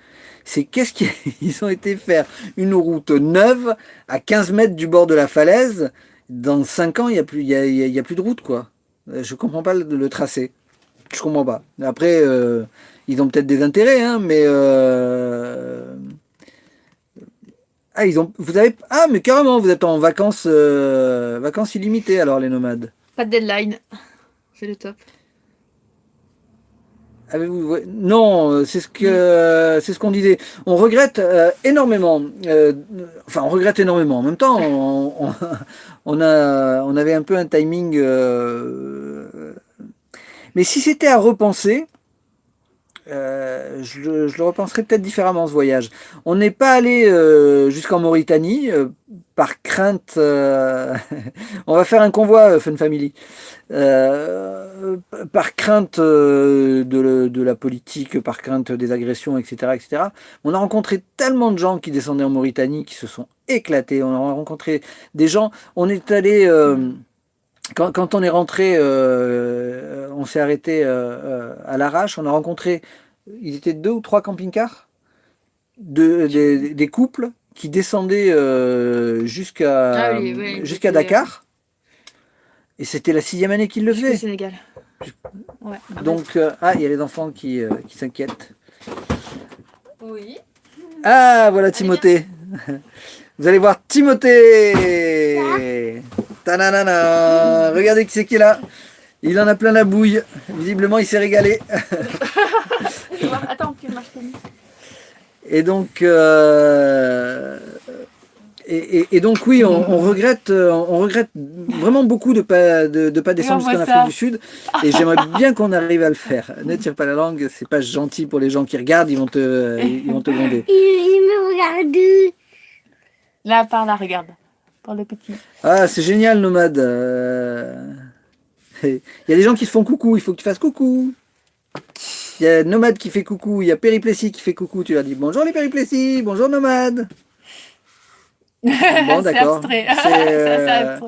c'est qu'est-ce qu'ils ont été faire? Une route neuve à 15 mètres du bord de la falaise. Dans 5 ans, il n'y a, plus, il y a, plus de route, quoi. Euh, je comprends pas le, tracé. Je comprends pas. Après, euh, ils ont peut-être des intérêts, hein, mais... Euh, ah, ils ont... Vous avez... Ah, mais carrément, vous êtes en vacances, vacances illimitées, alors, les nomades. Pas de deadline. C'est le top. Non, euh, c'est ce que euh, c'est ce qu'on disait. On regrette euh, énormément. enfin, on regrette énormément. En même temps, on, a on avait un peu un timing. mais si c'était à repenser, euh, je, le, je, le, repenserai peut-être différemment ce voyage. On n'est pas allé euh, jusqu'en Mauritanie euh, par crainte. Euh, on va faire un convoi euh, Fun Family par crainte de, de, la politique, par crainte des agressions, etc., etc. On a rencontré tellement de gens qui descendaient en Mauritanie qui se sont éclatés. On a rencontré des gens. On est allé quand, quand, on est rentré, euh, on s'est arrêté euh, à l'arrache, on a rencontré, ils étaient deux ou trois camping-cars, de, des, des, couples qui descendaient euh, jusqu'à ah oui, oui, jusqu'à Dakar. Et c'était la sixième année qu'ils le faisaient. Sénégal. Ouais, Donc, euh, ah, il y a les enfants qui, euh, qui s'inquiètent. Oui. Ah, voilà Timothée. Vous allez voir Timothée Tananana Regardez qui c'est qui est là. Il en a plein la bouille. Visiblement, il s'est régalé. Attends, Et donc, euh, et, et, et, donc oui, on, on, regrette, on regrette vraiment beaucoup de pas de, de pas descendre jusqu'en Afrique du Sud. Et j'aimerais bien qu'on arrive à le faire. Ne tire pas la langue, c'est pas gentil pour les gens qui regardent, ils vont te, ils vont te gronder. Il, il me regarde. Là, par là, regarde. Par le petit. Ah, c'est génial, Nomade. Euh... Il y a des gens qui se font coucou, il faut qu'ils fassent coucou. Il y a Nomade qui fait coucou, il y a Périplessis qui fait coucou. Tu leur dis bonjour les Périplessis, bonjour Nomade. Bon, d'accord. C'est euh...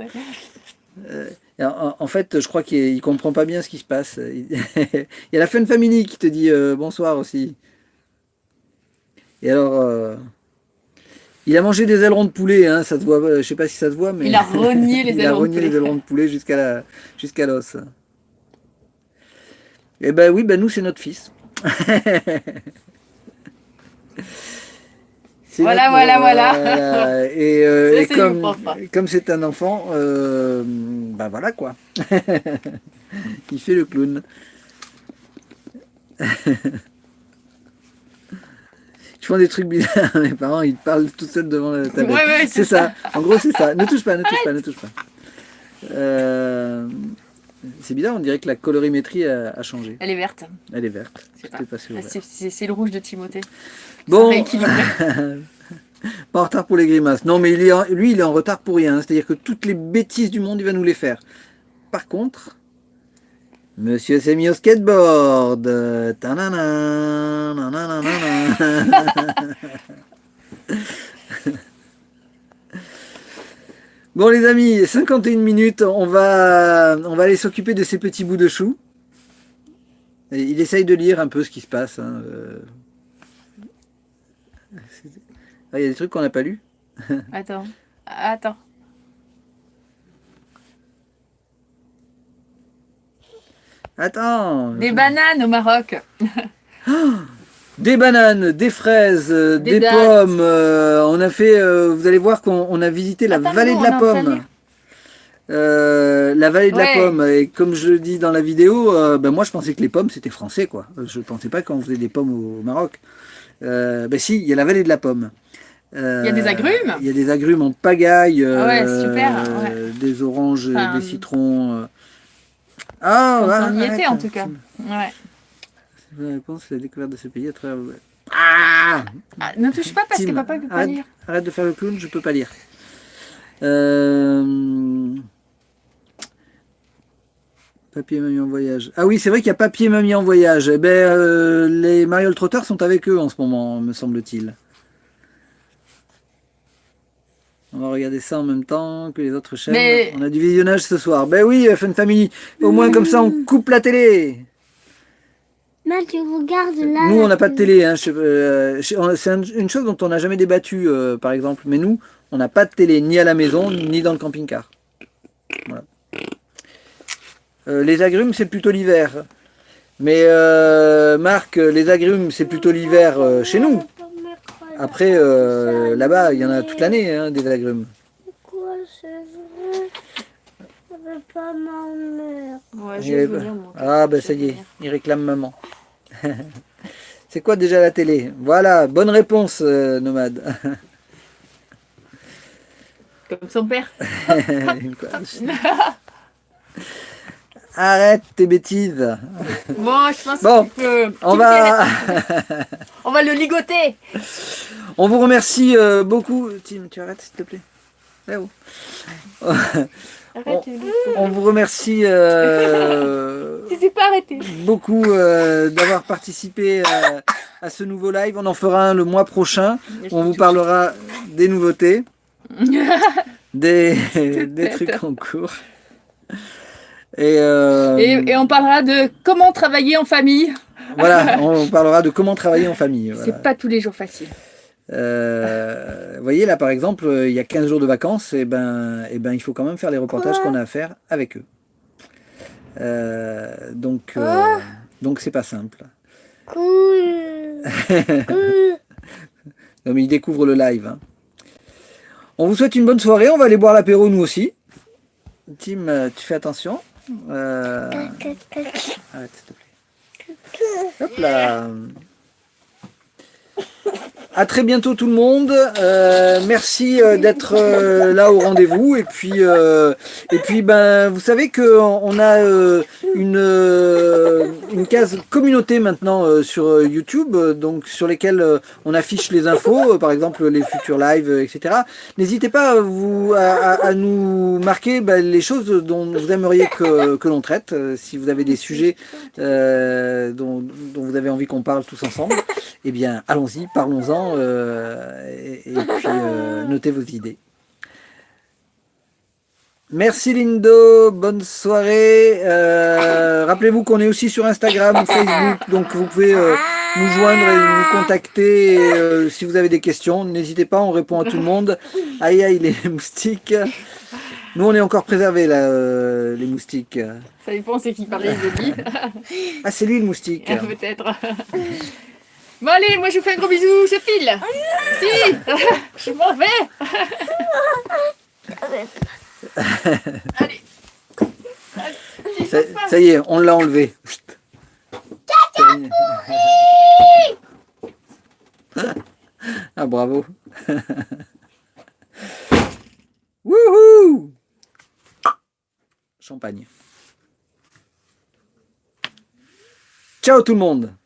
euh, en, en, fait, je crois qu'il ne comprend pas bien ce qui se passe. il y a la Fun Family qui te dit euh, bonsoir aussi. Et alors, euh, il a mangé des ailerons de poulet, hein, ça voit, je sais pas si ça se voit, mais il a rogné les il a rogné les ailerons de poulet jusqu'à jusqu'à l'os. Et eh ben oui, ben nous c'est notre fils. Voilà, voilà, voilà, voilà. Et, euh, et comme comme c'est un enfant, euh, ben voilà quoi. il fait le clown. Fais des trucs bizarres, mes parents ils parlent tout seuls devant la tablette. Ouais, ouais, c'est ça. ça. En gros c'est ça. Ne touche pas, ne touche pas, ne touche pas. Euh, c'est bizarre, on dirait que la colorimétrie a, a, changé. Elle est verte. Elle est verte. C'est le rouge de Timothée. Bon. pas en retard pour les grimaces. Non, mais il est en, lui, il est en retard pour rien. C'est-à-dire que toutes les bêtises du monde, il va nous les faire. Par contre, Monsieur s'est mis au skateboard. bon les amis, 51 minutes, on va, on va aller s'occuper de ces petits bouts de chou. Et il essaye de lire un peu ce qui se passe. Hein. Ah, il y a des trucs qu'on n'a pas lus. Attends, attends. Attends. Des bananes au Maroc. des bananes, des fraises, des, des pommes. Euh, on a fait, euh, vous allez voir qu'on a visité la Attends, vallée de la pomme. Euh, la vallée de ouais. la pomme. Et comme je le dis dans la vidéo, euh, ben moi je pensais que les pommes c'était français quoi. Je ne pensais pas qu'on faisait des pommes au, Maroc. Euh, ben si, il y a la vallée de la pomme. Il y a des agrumes Il y a des agrumes en pagaille. Ah ouais, super. Ouais. Des oranges, enfin, des citrons. Ah, ouais, on y était en tout cas. Ouais. La réponse, c'est la découverte de ce pays à travers. Ah, ah Ne touche pas parce Tim, que papa ne peut pas arrête, lire. Arrête de faire le clown, je peux pas lire. Euh... Papier mamie en voyage. Ah oui, c'est vrai qu'il y a papier mamie en voyage. Eh ben, euh, les Mariole Trotteurs sont avec eux en ce moment, me semble-t-il. On va regarder ça en même temps que les autres chaînes. Mais... On a du visionnage ce soir. Ben oui, Fun Family. Au moins, comme ça, on coupe la télé. Mais tu regardes là. Nous, on n'a pas de télé. Hein. Euh, c'est une chose dont on n'a jamais débattu, euh, par exemple. Mais nous, on n'a pas de télé, ni à la maison, ni dans le camping-car. Voilà. Euh, les agrumes, c'est plutôt l'hiver. Mais euh, Marc, les agrumes, c'est plutôt l'hiver euh, chez nous. Après, euh, là-bas, il y en a toute l'année, hein, des agrumes. Pourquoi c'est vrai Je veux pas ma mère. Ouais, je veux. Ah, ben ça y est, il réclame maman. c'est quoi déjà la télé? Voilà, bonne réponse, euh, Nomade. Comme son père. arrête tes bêtises. Bon, je pense Bon, peut... On va, On va le ligoter on vous remercie euh, beaucoup. Tim, tu arrêtes s'il te plaît. Arrête, On vous remercie euh, je sais pas arrêter. beaucoup euh, d'avoir participé à, à ce nouveau live. On en fera un le mois prochain. On vous parlera des nouveautés, des, des trucs en cours. Et, euh, Et, et on parlera de comment travailler en famille. voilà, on parlera de comment travailler en famille. voilà. C'est pas tous les jours facile. Euh, vous voyez, là, par exemple, il y a 15 jours de vacances, et ben, et ben, il faut quand même faire les reportages qu'on a à faire avec eux. Euh, donc, euh, donc c'est pas simple. Cool. Cool. Non, mais ils découvrent le live. hein. On vous souhaite une bonne soirée. On va aller boire l'apéro, nous aussi. Tim, tu fais attention. Euh, Arrête, s'il te plaît. Hop là. À très bientôt tout le monde. Euh, merci euh, d'être euh, là au rendez-vous. Et puis, et puis, ben, vous savez que on a une une case communauté maintenant sur YouTube, donc sur lesquelles on affiche les infos, par exemple les futurs lives, etc. N'hésitez pas vous, à, nous marquer ben, les choses dont vous aimeriez que, que l'on traite, si vous avez des sujets dont, dont vous avez envie qu'on parle tous ensemble. Eh bien, allons-y, parlons-en, euh, et, et puis euh, notez vos idées. Merci Lindo, bonne soirée. Euh, Rappelez-vous qu'on est aussi sur Instagram ou Facebook, donc vous pouvez euh, nous joindre et nous contacter et, euh, si vous avez des questions. N'hésitez pas, on répond à tout le monde. Aïe aïe les moustiques. Nous on est encore préservés là, les moustiques. Ça dépend, c'est qui parlait de lui. Ah c'est lui le moustique. Peut-être. Bon allez, moi je vous fais un gros bisou, je file. Si, je m'en vais. Allez. Ça, ça y est, on l'a enlevé. Chut. Ah bravo. Wouhou Champagne. Ciao tout le monde